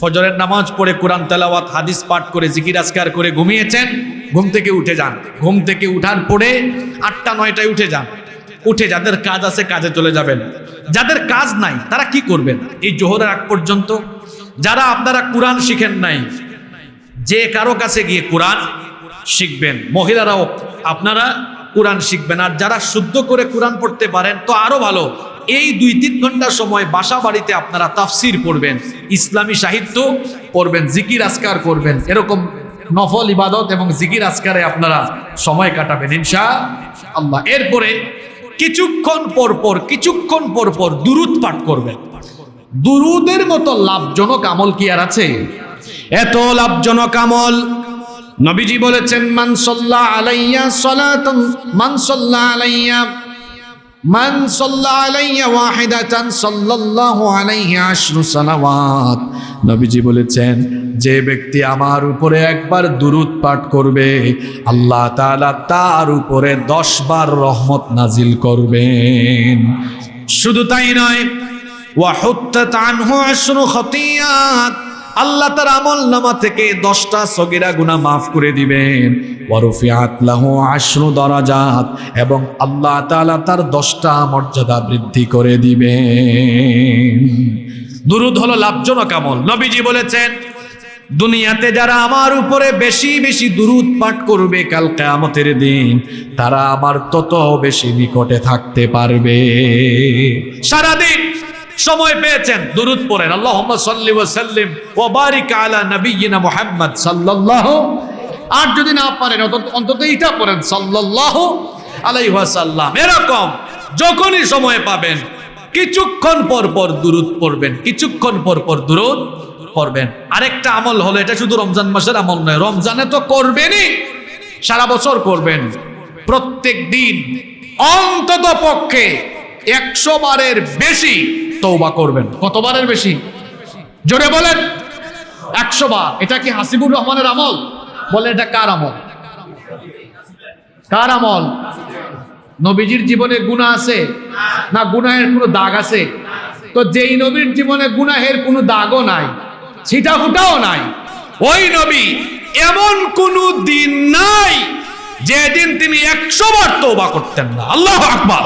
ফজরের নামাজ পড়ে কোরআন তেলাওয়াত, হাদিস পাঠ করে, জিকির আজকার করে ঘুমিয়েছেন, ঘুম থেকে উঠে যান। ঘুম থেকে উঠার পরে আটটা, নয়টায় উঠে যান। উঠে যাদের কাজ আছে, কাজে চলে যাবেন। যাদের কাজ নাই, তারা কি করবেন? এই জোহরের আগ পর্যন্ত যারা আপনারা কোরআন শিখেন নাই যে কারও কাছে গিয়ে কোরআন শিখবেন, মহিলারাও আপনারা কোরআন শিখবেন। আর যারা শুদ্ধ করে কোরআন পড়তে পারেন, তো আরও ভালো। এই দুই তিন ঘণ্টা সময় বাসা বাড়িতে আপনারা তাফসির পড়বেন, ইসলামী সাহিত্য পড়বেন, জিকির আসকার করবেন। এরকম নফল ইবাদত এবং জিকির আসকারে আপনারা সময় কাটাবেন ইনশা আল্লাহ এরপরে কিছুক্ষণ পর পর, কিছুক্ষণ পর পর দুরুদ পাঠ করবেন। দুরুদের মতো লাভজনক আমল কি আর আছে? এত লাভজনক আমল। নবীজি বলেছেন মানসল্লা আলাইয়া সালাতান মানসল্লা আলাইয়া আলাইয়া নবীজি বলেছেন, যে ব্যক্তি আমার উপরে একবার দুরুদ পাঠ করবে, আল্লাহ তাআলা তার উপরে দশ বার রহমত নাজিল করবেন। শুধু তাই নয় ওয়াহুত্তাত আনহু আশরু খতিয়াত। আল্লাহ তার আমল নামা থেকে দশটা সগিরা গুণা মাফ করে দিবেন। এবং আল্লাহ তাআলা তার দশটা মর্যাদা বৃদ্ধি করে দিবেন। দুরুদ হলো লাভজনক আমল। নবীজি বলেছেন, দুনিয়াতে যারা আমার উপরে বেশি বেশি দুরুদ পাঠ করবে কাল কেয়ামতের দিন, তারা আমার তত বেশি নিকটে থাকতে পারবে। সারাদিন সময় পেয়েছেন। দুরুদ পড়েন। আল্লাহুম্মা সাল্লি ওয়া সাল্লিম ওয়া বারিক আলা নাবিয়িনা মুহাম্মদ সাল্লাল্লাহু আর যদি না পারেন, অন্তত এটা পড়েন। সাল্লাল্লাহু আলাইহি ওয়াসাল্লাম এরকম যখনই সময় পাবেন, কিছুক্ষণ পর পর দুরুদ পড়বেন। কিছুক্ষণ পর পর দুরুদ করবেন আরেকটা আমল হলো, এটা শুধু রমজান মাসের আমল নয়, রমজানে তো করবেনই। সারা বছর করবেন। প্রত্যেক দিন অন্তত পক্ষে একশো বারের বেশি তৌবা করবেন। কতবারের বেশি? জোরে বলেন। একশো বার এটা কি হাসিবুর রহমানের আমল? বলে এটা কার আমল? কার আমল? নবীজির জীবনে গুণা আছে? না, গুনাহের কোনো দাগ আছে? তো যেই নবীর জীবনে গুনাহের কোনো দাগও নাই ছিটা ফুটাও নাই, ওই নবী এমন কোনো দিন নাই যেদিন তিনি একশো বার তৌবা করতেন না, আল্লাহ আকবার।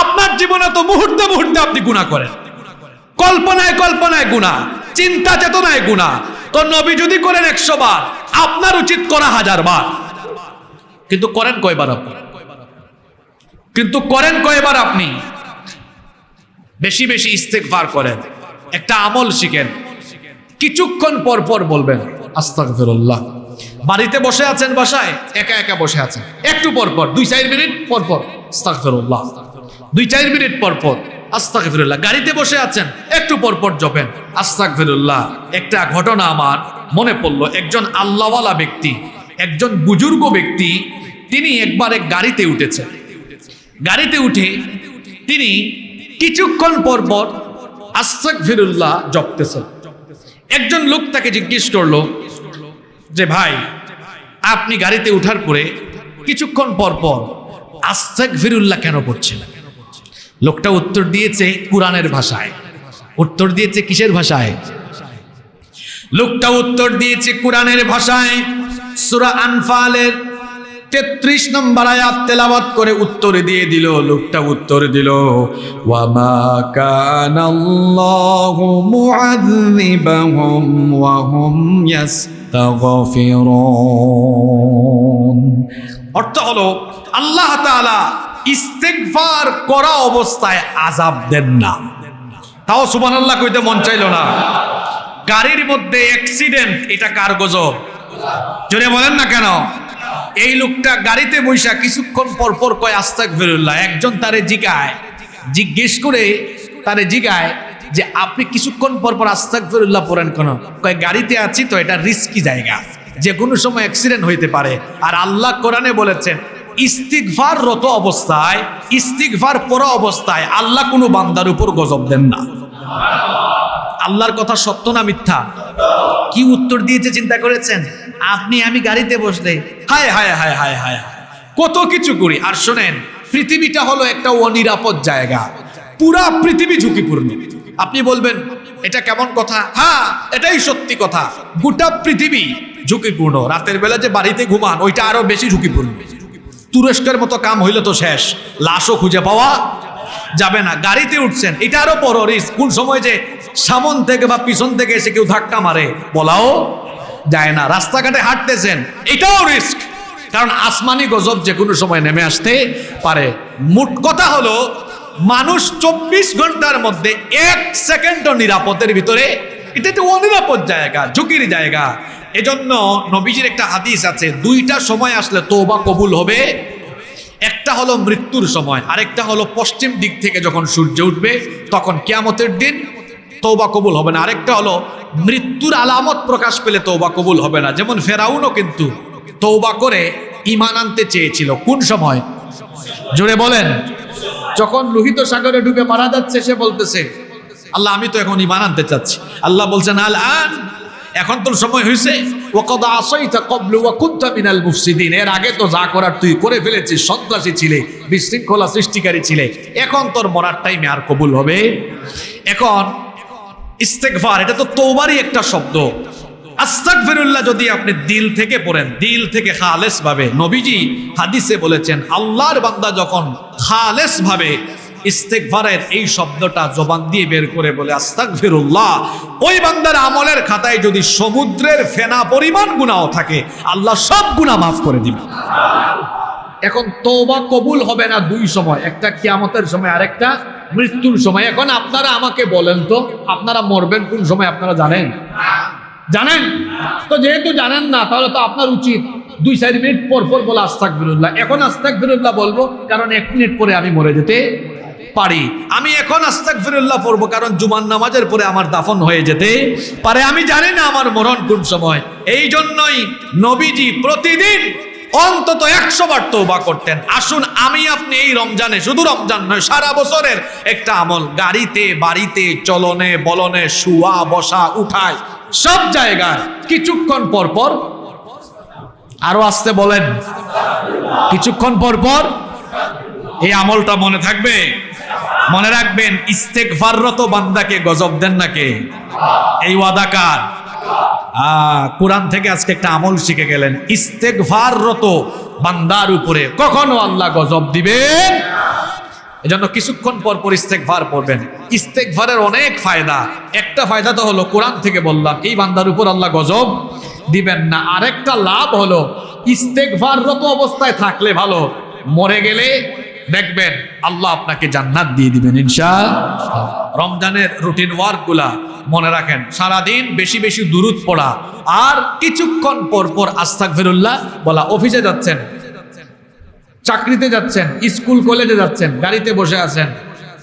আপনার জীবনে তো মুহূর্তে মুহূর্তে আপনি গুণা করেন। কল্পনায় কল্পনায় গুণা চিন্তা চেতনায় গুণা তো নবী যদি করেন একশো বার, আপনার উচিত করা হাজার বার। কিন্তু করেন কয়বার আপনি? কিন্তু করেন কয়বার আপনি? বেশি বেশি ইস্তেকবার করেন। একটা আমল শিখেন। কিছুক্ষণ পর পর বলবেন, আস্তাগফিরুল্লাহ। বাড়িতে বসে আছেন বাসায়? একা একা বসে আছেন। একটু পর পর, দুই চার মিনিট পর পর। আস্তাগফিরুল্লাহ। দুই চার মিনিট পর পর। আস্তাগফিরুল্লাহ। গাড়িতে বসে আছেন, একটু পর পর জপেন। আস্তাগফিরুল্লাহ। একটা ঘটনা আমার মনে পড়ল। একজন আল্লাহওয়ালা ব্যক্তি, একজন বুজুর্গ ব্যক্তি, তিনি একবার এক গাড়িতে উঠেছেন। গাড়িতে উঠে তিনি কিছুক্ষণ পর পর আস্তাক ফিরুল্লাহ জপতেছেন। একজন লোক তাকে জিজ্ঞেস করল যে ভাই, আপনি গাড়িতে উঠার পরে কিছুক্ষণ পর পর ফিরুল্লাহ কেন পড়ছেন? লোকটা উত্তর দিয়েছে কোরআনের ভাষায়। উত্তর দিয়েছে কিসের ভাষায়? লোকটা উত্তর দিয়েছে কোরআনের ভাষায়। সুরা আনফালের তেত্রিশ নম্বর আয়াত তেলাওয়াত করে উত্তর দিয়ে দিল, লোকটা উত্তর দিল ওয়ামা কানাল্লাহু মুআযিবাহুম ওয়া হুম অর্থ হলো, আল্লাহ ইস্তেগফার করা অবস্থায় আযাব দেন না। তাও সুবহানাল্লাহ কইতে মন চাইলো না। গাড়ির মধ্যে অ্যাক্সিডেন্ট এটা কার গজব? জোরে বলেন না কেন? এই লোকটা গাড়িতে বৈশা কিছুক্ষণ পর পর কয় আস্তাক ফেরুল্লাহ একজন তারে জিগায়, জিজ্ঞেস করে তারে জিগায় যে আপনি কিছুক্ষণ পর পর আস্তাক ফিরুল্লাহ পড়েন কেন? গাড়িতে আছি তো এটা রিস্কি জায়গা। যে কোনো সময় অ্যাক্সিডেন্ট হইতে পারে। আর আল্লাহ কোরআনে বলেছেন ইস্তিগফার রত অবস্থায়, ইস্তিগফার পড়া অবস্থায় আল্লাহ কোনো বান্দার উপর গজব দেন না। আল্লাহর কথা সত্য না মিথ্যা? কি উত্তর দিয়েছে চিন্তা করেছেন? আপনি, আমি গাড়িতে বসলে হায় হায় হায় হায় হায়, কত কিছু করি। আর শোনেন, পৃথিবীটা হলো একটা অনিরাপদ জায়গা। পুরা পৃথিবী ঝুঁকিপূর্ণ। আপনি বলবেন, এটা কেমন কথা? হ্যাঁ এটাই সত্যি কথা। গোটা পৃথিবী ঝুঁকিপূর্ণ। রাতের বেলা যে বাড়িতে ঘুমান, ওইটা আরও বেশি ঝুঁকিপূর্ণ। তুরস্কের মতো কাম হইলে তো শেষ। লাশও খুঁজে পাওয়া যাবে না। গাড়িতে উঠছেন, এটা আরও বড় রিস্ক কোন সময় যে সামন থেকে বা পিছন থেকে এসে কেউ ধাক্কা মারে, বলাও যায় না। রাস্তাঘাটে হাঁটতেছেন, এটাও রিস্ক কারণ আসমানি গজব যে কোনো সময় নেমে আসতে পারে। মোট কথা হলো মানুষ চব্বিশ ঘণ্টার মধ্যে এক সেকেন্ডও নিরাপদের ভিতরে এটা একটা অনিরাপদ জায়গা, ঝুঁকির জায়গা। এজন্য নবীজির একটা হাদিস আছে, দুইটা সময় আসলে তোবা কবুল হবে, একটা হলো মৃত্যুর সময়, আরেকটা হলো পশ্চিম দিক থেকে যখন সূর্য উঠবে, তখন কেয়ামতের দিন তৌবা কবুল হবে না। আরেকটা হলো মৃত্যুর আলামত প্রকাশ পেলে তৌবা কবুল হবে না। যেমন ফেরাউনও কিন্তু তৌবা করে ইমান আনতে চেয়েছিল। কোন সময়? জোরে বলেন। যখন লোহিত সাগরে ডুবে মারা যাচ্ছে, সে বলতেছে, আল্লাহ, আমি তো এখন ইমান আনতে চাচ্ছি। আল্লাহ বলছেন, আল আন, এখন তোর সময় হয়েছে ওকদ আসাইতা কবলু ওয়া কুনতা মিনাল মুফসিদিন। এর আগে তো যা করার তুই করে ফেলেছিস, সন্ত্রাসী ছিলে, বিশৃঙ্খলা সৃষ্টিকারী ছিলে। এখন তোর মরার টাইমে আর কবুল হবে। এখন ইস্তেগফার, এটা তো তৌবারই একটা শব্দ। আস্তাগফিরুল্লাহ যদি আপনি দিল থেকে পড়েন, দিল থেকে খালেস ভাবে, নবীজি হাদিসে বলেছেন, আল্লাহর বান্দা যখন খালেস ভাবে ইস্তেগফারের এই শব্দটা জবান দিয়ে বের করে বলে, আস্তাগফিরুল্লাহ, ওই বান্দার আমলের খাতায় যদি সমুদ্রের ফেনা পরিমাণ গুনাহ থাকে, আল্লাহ সব গুনাহ মাফ করে দিবে। এখন তৌবা কবুল হবে না দুই সময়, একটা কিয়ামতের সময়, আরেকটা মৃত্যুর সময়। এখন আপনারা আমাকে বলেন তো, আপনারা মরবেন কোন সময়, আপনারা জানেন? জানেন? তো যেহেতু জানেন না, তাহলে তো আপনার উচিত দুই, চার মিনিট পর পর বলে আস্তাক বিরুল্লাহ এখন আস্তাক বিরুল্লাহ বলব, কারণ এক মিনিট পরে আমি মরে যেতে পারি। আমি এখন আস্তাগফিরুল্লাহ পড়ব, কারণ জুমান নামাজের পরে আমার দাফন হয়ে যেতে পারে। আমি জানি না আমার মরণ কোন সময়। এই জন্যই নবীজি প্রতিদিন অন্তত একশো বার তৌবা করতেন। আসুন, আমি আপনি এই রমজানে শুধু রমজান নয়, সারা বছরের একটা আমল। গাড়িতে, বাড়িতে, চলনে, বলনে, শুয়া, বসা উঠায় সব জায়গায় কিছুক্ষণ পর পর আরও আসতে বলেন। কিছুক্ষণ পর পর এই আমলটা মনে থাকবে? মনে রাখবেন ইস্তেকফাররত বান্দাকে গজব দেন নাকে এই ওয়াদাকার কোরআন থেকে আজকে একটা আমল শিখে গেলেন ইস্তেকফাররত বান্দার উপরে। কখনো আল্লাহ গজব দিবেন? এজন্য কিছুক্ষণ পর পর ইস্তেকভার পড়বেন। ইস্তেকভারের অনেক ফায়দা। একটা ফায়দা তো হলো, কোরআন থেকে বললাম, এই বান্দার উপর আল্লাহ গজব দিবেন না। আরেকটা লাভ হলো ইস্তেকভাররত অবস্থায় থাকলে ভালো, মরে গেলে দেখবেন আল্লাহ আপনাকে জান্নাত দিয়ে দিবেন ইনশা রমজানের রুটিন ওয়ার্কগুলা মনে রাখেন, সারাদিন বেশি বেশি দূরত পড়া, আর কিছুক্ষণ পর পর আস্তাক ফিরুল্লাহ বলা অফিসে যাচ্ছেন চাকরিতে যাচ্ছেন, স্কুল, কলেজে যাচ্ছেন, গাড়িতে বসে আছেন,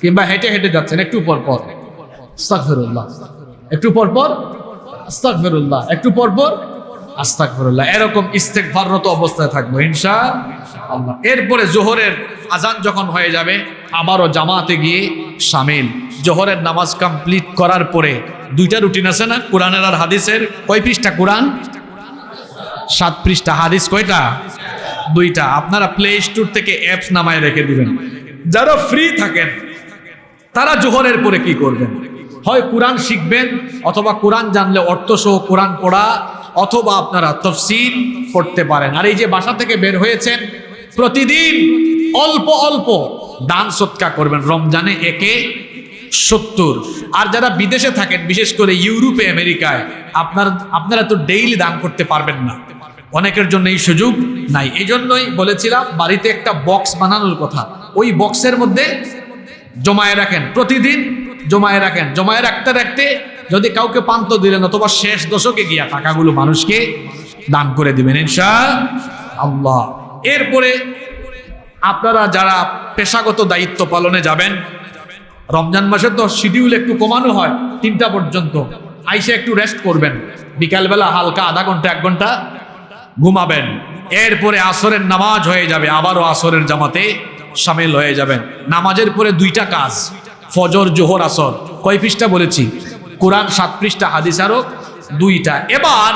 কিংবা হেঁটে হেঁটে যাচ্ছেন, একটু পর পর। আস্তাগফিরুল্লাহ। একটু পর পর, আস্তাগফিরুল্লাহ। একটু পর পর, আস্তাগফিরুল্লাহ। এরকম ইস্তেগফাররত অবস্থায় থাকব ইনশা আল্লাহ এরপরে জোহরের আজান যখন হয়ে যাবে, আবারও জামাতে গিয়ে সামিল। জোহরের নামাজ কমপ্লিট করার পরে দুইটা রুটিন আছে না? কোরআনের আর হাদিসের। কয় পৃষ্ঠা কোরআন? সাত পৃষ্ঠা। হাদিস কয়টা? দুইটা। আপনারা প্লে স্টোর থেকে অ্যাপস নামায় রেখে দিবেন। যারা ফ্রি থাকেন, তারা জোহরের পরে কি করবেন? হয় কোরআন শিখবেন, অথবা কোরআন জানলে অর্থ সহ কোরআন পড়া, অথবা আপনারা তফসিল পড়তে পারেন। আর এই যে বাসা থেকে বের হয়েছেন, প্রতিদিন অল্প অল্প দান সৎকা করবেন। রমজানে একে সত্তর। আর যারা বিদেশে থাকেন, বিশেষ করে ইউরোপে, আমেরিকায়, আপনার আপনারা তো ডেইলি দান করতে পারবেন না। অনেকের জন্য এই সুযোগ নাই। এই জন্যই বলেছিলাম, বাড়িতে একটা বক্স বানানোর কথা। ওই বক্সের মধ্যে জমায়ে রাখেন, প্রতিদিন জমায়ে রাখেন। জমায়ে রাখতে রাখতে যদি কাউকে পান্ত দিলেন অথবা শেষ দশকে গিয়া টাকাগুলো মানুষকে দান করে দিবেন ইনশা আল্লাহ এরপরে আপনারা যারা পেশাগত দায়িত্ব পালনে যাবেন, রমজান মাসে তো শিডিউল একটু কমানো হয়, তিনটা পর্যন্ত। আইসে একটু রেস্ট করবেন। বিকালবেলা হালকা আধা ঘণ্টা, এক ঘণ্টা ঘুমাবেন। এরপরে আসরের নামাজ হয়ে যাবে, আবারও আসরের জামাতে সামিল হয়ে যাবেন। নামাজের পরে দুইটা কাজ, ফজর, জোহর, আসর। কয় পৃষ্ঠা বলেছি? কোরআন সাত পৃষ্ঠা, হাদিস দুইটা। এবার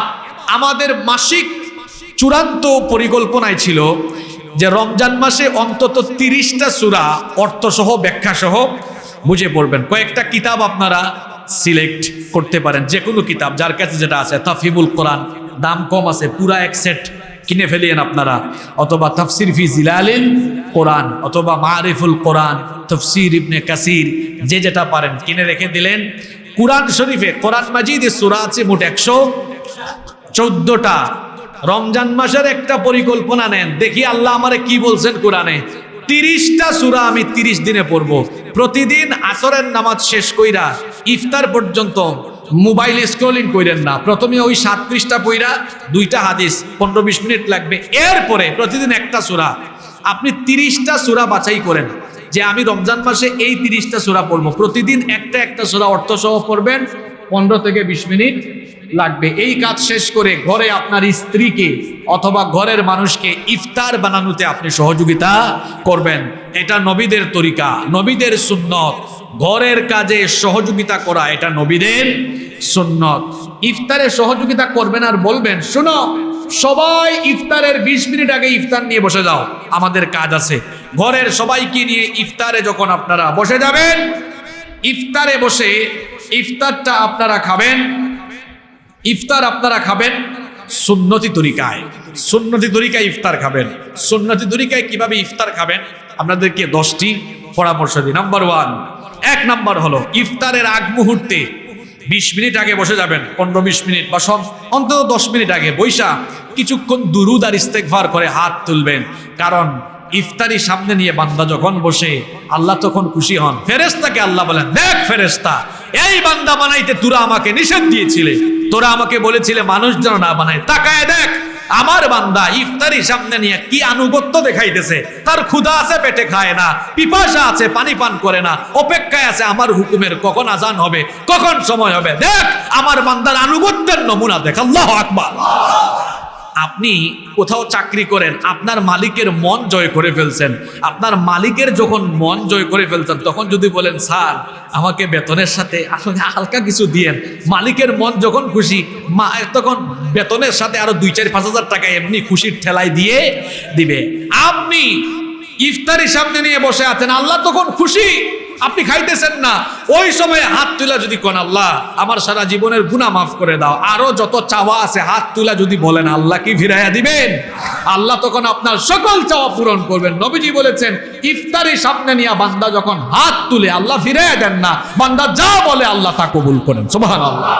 আমাদের মাসিক চূড়ান্ত পরিকল্পনায় ছিল যে রমজান মাসে অন্তত তিরিশটা সুরা অর্থসহ, ব্যাখ্যাসহ বুঝে পড়বেন। কয়েকটা কিতাব আপনারা সিলেক্ট করতে পারেন যে কোনো কিতাব, যার কাছে যেটা আছে, তাফিবুল কোরআন দাম কম আছে, পুরা এক সেট কিনে ফেলিয়েন আপনারা। অথবা তফসির ফি জিলালিল কোরআন, অথবা মারিফুল কোরআন, তফসির ইবনে কাসির, যে যেটা পারেন কিনে রেখে দিলেন। কোরআন শরীফে, কোরআন মাজিদে সুরা আছে মোট একশো চোদ্দটা। রমজান মাসের একটা পরিকল্পনা নেন, দেখি আল্লাহ আমারে কি বলছেন কোরআনে। তিরিশটা সুরা আমি তিরিশ দিনে পড়ব। প্রতিদিন আসরের নামাজ শেষ কইরা ইফতার পর্যন্ত মোবাইল স্ক্রলিং কইরেন না। প্রথমে ওই সাত পৃষ্ঠা পইরা দুইটা হাদিস, পনেরো বিশ মিনিট লাগবে। এরপরে প্রতিদিন একটা সুরা। আপনি তিরিশটা সুরা বাছাই করেন। যে আমি রমজান মাসে এই তিরিশটা সুরা পড়ব। প্রতিদিন একটা একটা সুরা অর্থ সহ পড়বেন, পনেরো থেকে বিশ মিনিট লাগবে। এই কাজ শেষ করে ঘরে আপনার স্ত্রীকে অথবা ঘরের মানুষকে ইফতার বানানোতে আপনি সহযোগিতা করবেন। এটা নবীদের তরিকা, নবীদের সুন্নত। ঘরের কাজে সহযোগিতা করা, এটা নবীদের সুন্নত। ইফতারে সহযোগিতা করবেন আর বলবেন, শোনো, সবাই ইফতারের বিশ মিনিট আগে ইফতার নিয়ে বসে যাও, আমাদের কাজ আছে। ঘরের সবাইকে নিয়ে ইফতারে যখন আপনারা বসে যাবেন, ইফতারে বসে ইফতারটা আপনারা খাবেন, ইফতার আপনারা খাবেন সুন্নতি তরিকায়। সুন্নতি তরিকায় ইফতার খাবেন। সুন্নতি তরিকায় কীভাবে ইফতার খাবেন? আপনাদেরকে দশটি পরামর্শ দিই। নাম্বার ওয়ান এক নাম্বার হলো ইফতারের আগ মুহূর্তে বিশ মিনিট আগে বসে যাবেন, পনেরো বিশ মিনিট বা সব অন্তত দশ মিনিট আগে বৈশা কিছুক্ষণ দুরুদ আর ইস্তেকভার করে হাত তুলবেন। কারণ ইফতারি সামনে নিয়ে বান্দা যখন বসে, আল্লাহ তখন খুশি হন। ফেরেস্তাকে আল্লাহ বলেন, দেখ ফেরেস্তা এই বান্দা বানাইতে তোরা আমাকে নিষেধ দিয়েছিলে। তোরা আমাকে বলেছিলে মানুষ যেন না বানায়। তাকায় দেখ আমার বান্দা ইফতারি সামনে নিয়ে কি আনুগত্য দেখাইতেছে? তার ক্ষুধা আছে, পেটে খায় না, পিপাসা আছে, পানি পান করে না, অপেক্ষায় আছে, আমার হুকুমের কখন আজান হবে, কখন সময় হবে? দেখ, আমার বান্দার আনুগত্যের নমুনা দেখ, আল্লাহ আকবার। আপনি কোথাও চাকরি করেন, আপনার মালিকের মন জয় করে ফেলছেন। আপনার মালিকের যখন মন জয় করে ফেলছেন, তখন যদি বলেন, স্যার, আমাকে বেতনের সাথে আসলে হালকা কিছু দিয়েন। মালিকের মন যখন খুশি, মা তখন বেতনের সাথে আরও দুই, চার, পাঁচ হাজার টাকা এমনি খুশির ঠেলায় দিয়ে দিবে। আপনি ইফতারি সামনে নিয়ে বসে আছেন, আল্লাহ তখন খুশি। আপনি খাইতেছেন না। ওই সময় হাত তুলা যদি কোন আল্লাহ, আমার সারা জীবনের গুণা মাফ করে দাও। আরও যত চাওয়া আছে, হাত তুলা যদি বলেন, আল্লাহ কি ফিরাইয়া দিবেন? আল্লাহ তখন আপনার সকল চাওয়া পূরণ করবেন। নবীজি বলেছেন, ইফতারি সামনে নিয়ে বান্দা যখন হাত তুলে, আল্লাহ ফিরাইয়া দেন না। বান্দা যা বলে, আল্লাহ তা কবুল করেন। সুবহান আল্লাহ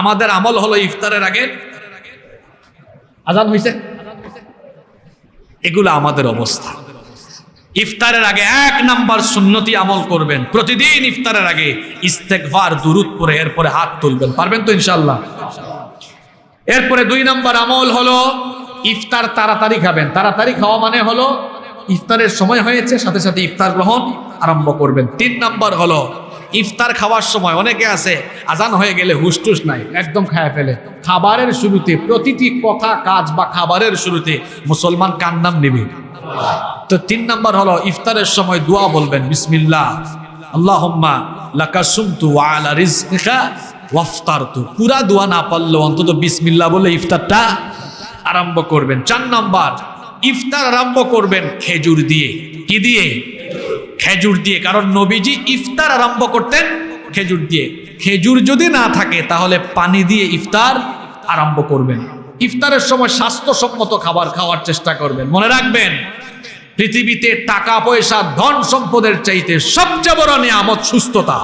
আমাদের আমল হলো ইফতারের আগে। আজান হয়েছে এগুলো আমাদের অবস্থা। ইফতারের আগে এক নাম্বার সুন্নতি আমল করবেন। প্রতিদিন ইফতারের আগে ইস্তেকবার দুরুদ পরে এরপরে হাত তুলবেন। পারবেন তো ইনশাল্লাহ এরপরে দুই নাম্বার আমল হলো ইফতার তাড়াতাড়ি খাবেন। তাড়াতাড়ি খাওয়া মানে হলো ইফতারের সময় হয়েছে, সাথে সাথে ইফতার গ্রহণ আরম্ভ করবেন। তিন নাম্বার হলো ইফতার খাওয়ার সময়, অনেকে আছে, আজান হয়ে গেলে হুসটুস নাই, একদম খায় ফেলে। খাবারের শুরুতে প্রতিটি কথা, কাজ বা খাবারের শুরুতে মুসলমান কান্নাম নেবে? তো তিন নম্বর হলো ইফতারের সময় দোয়া বলবেন, বিসমিল্লাহ। আল্লাহুম্মা লাকা সুমতু আলা রিজকিকা ওয়াফতারতু। পুরা দোয়া না পারলেও অন্তত বিসমিল্লাহ বলে ইফতারটা আরম্ভ করবেন। চার নাম্বার, ইফতার আরম্ভ করবেন খেজুর দিয়ে। কি দিয়ে? খেজুর দিয়ে। কারণ নবীজি ইফতার আরম্ভ করতেন খেজুর দিয়ে। খেজুর যদি না থাকে তাহলে পানি দিয়ে ইফতার আরম্ভ করবেন। ইফতারের সময় স্বাস্থ্যসম্মত খাবার খাওয়ার চেষ্টা করবেন। মনে রাখবেন, পৃথিবীতে টাকা, পয়সা, ধন সম্পদের চাইতে সবচেয়ে বড় নিয়ামত সুস্থতা।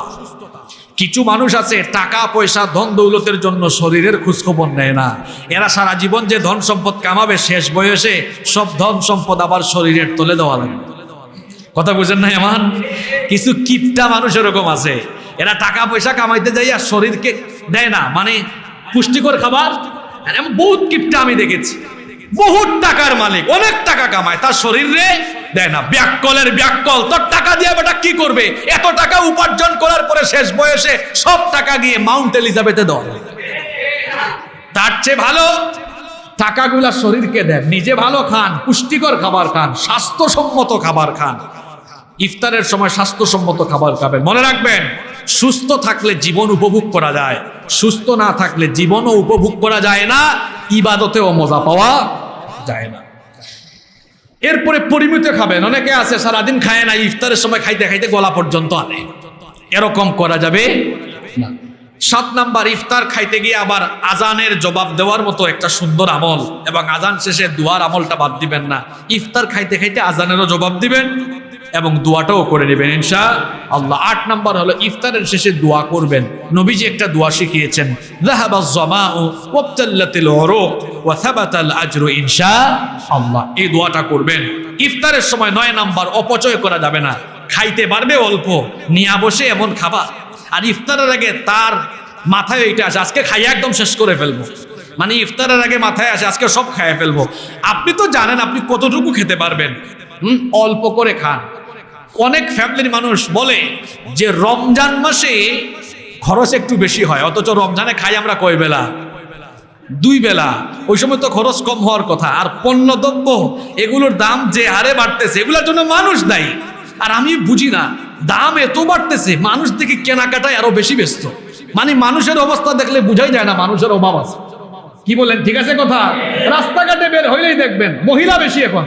কিছু মানুষ আছে, টাকা, পয়সা, ধন দৌলতের জন্য শরীরের খোঁজখবর নেয় না। এরা সারা জীবন যে ধন সম্পদ কামাবে, শেষ বয়সে সব ধন সম্পদ আবার শরীরের তোলে দেওয়া লাগবে কথা বুঝেন না এমন কিছু কিপটা মানুষ এরকম আছে। এরা টাকা, পয়সা কামাইতে যাই আর শরীরকে দেয় না। মানে পুষ্টিকর খাবার এমন বহুত কিপটা আমি দেখেছি। বহুত টাকার মালিক, অনেক টাকা কামায়, তার শরীরে দেয় না। ব্যাককলের ব্যাককল, তোর টাকা দিয়ে বেটা কি করবে? এত টাকা উপার্জন করার পরে শেষ বয়সে সব টাকা গিয়ে মাউন্ট এলিজাবেথে দল তার চেয়ে ভালো টাকাগুলা শরীরকে দেন নিজে ভালো খান, পুষ্টিকর খাবার খান, স্বাস্থ্যসম্মত খাবার খান। ইফতারের সময় স্বাস্থ্যসম্মত খাবার খাবেন। মনে রাখবেন সুস্থ থাকলে জীবন উপভোগ করা যায়। সুস্থ না থাকলে জীবনও উপভোগ করা যায় না। ইবাদতেও মজা পাওয়া যায় না। এরপরে পরিমিত খাবেন। অনেকে আছে, সারাদিন খায় না, ইফতারের সময় খাইতে খাইতে গলা পর্যন্ত আনে। এরকম করা যাবে না। সাত নাম্বার, ইফতার খাইতে গিয়ে আবার আজানের জবাব দেওয়ার মতো একটা সুন্দর আমল এবং আজান শেষে দুয়ার আমলটা বাদ দিবেন না। ইফতার খাইতে খাইতে আজানেরও জবাব দিবেন। এবং দোয়াটাও করে নেবেন ইনশা আল্লাহ আট নাম্বার হলো, ইফতারের শেষে দোয়া করবেন। নবীজি একটা দোয়া শিখিয়েছেন ইনশা আল্লাহ এই দোয়াটা করবেন। ইফতারের সময় নয় নাম্বার, অপচয় করা যাবে না। খাইতে পারবে অল্প, নিয়ে বসে এমন খাবার আর ইফতারের আগে তার মাথায় এইটা আসে, আজকে খাইয়া একদম শেষ করে ফেলব। মানে ইফতারের আগে মাথায় আসে, আজকে সব খাইয়ে ফেলব। আপনি তো জানেন, আপনি কতটুকু খেতে পারবেন। অল্প করে খান। অনেক ফ্যামিলির মানুষ বলে যে রমজান মাসে খরচ একটু বেশি হয়, অথচ রমজানে খাই আমরা কয় বেলা? দুই বেলা। ওই সময় তো খরচ কম হওয়ার কথা। আর পণ্যদ্রব্য, এগুলোর দাম যে হারে বাড়তেছে, এগুলোর জন্য মানুষ দায়ী। আর আমি বুঝি না, দাম এত বাড়তেছে, মানুষ দেখে কেনাকাটায় আরও বেশি ব্যস্ত। মানে মানুষের অবস্থা দেখলে বুঝাই যায় না, মানুষের অভাব আছে। কি বলেন, ঠিক আছে কথা? রাস্তাঘাটে বের হইলেই দেখবেন, মহিলা বেশি এখন।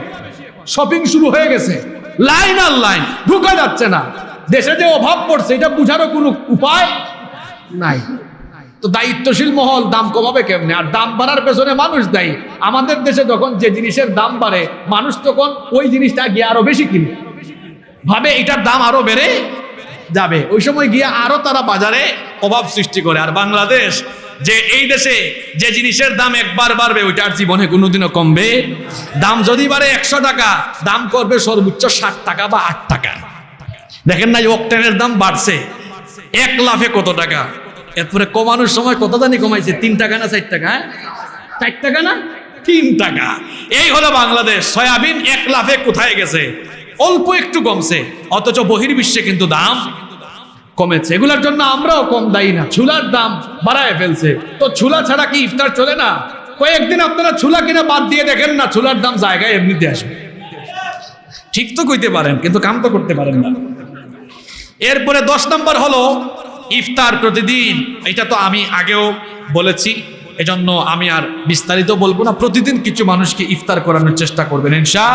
শপিং শুরু হয়ে গেছে। লাইন আর লাইন, ঢুকা যাচ্ছে না। দেশে যে অভাব পড়ছে, এটা বুঝারও কোনো উপায় নাই। তো দায়িত্বশীল মহল দাম কমাবে কেমনে? আর দাম বাড়ার পেছনে মানুষ দায়ী। আমাদের দেশে যখন যে জিনিসের দাম বাড়ে, মানুষ তখন ওই জিনিসটা গিয়ে আরও বেশি কিনে। ভাবে এটার দাম আরও বেড়ে যাবে। ওই সময় গিয়ে আরও তারা বাজারে অভাব সৃষ্টি করে। আর বাংলাদেশ যে এই দেশে যে জিনিসের দাম একবার বাড়বে, ওইটার জীবনে কোনোদিনও কমবে। দাম যদি বাড়ে একশো টাকা, দাম করবে সর্বোচ্চ ষাট টাকা বা আট টাকা। দেখেন না অক্টেনের দাম বাড়ছে। এক লাফে কত টাকা? এরপরে কমানোর সময় কত জানি কমাইছে? তিন টাকা না চার টাকা হ্যাঁ? চার টাকা না? তিন টাকা। এই হলো বাংলাদেশ। সয়াবিন এক লাফে কোথায় গেছে? অল্প একটু কমছে, অথচ বহির্বিশ্বে কিন্তু দাম কমেছে। এগুলোর জন্য আমরাও কম দায়ী না। ছুলার দাম বাড়ায় ফেলছে। তো ছুলা ছাড়া কি ইফতার চলে না? কয়েকদিন আপনারা ছুলা কিনা বাদ দিয়ে দেখেন না ছুলার দাম জায়গায় এমনিতে আসবে। ঠিক তো কইতে পারেন, কিন্তু কাম তো করতে পারেন না। এরপরে দশ নম্বর হলো ইফতার প্রতিদিন। এটা তো আমি আগেও বলেছি, এজন্য আমি আর বিস্তারিত বলব না। প্রতিদিন কিছু মানুষকে ইফতার করানোর চেষ্টা করবেন ইনশা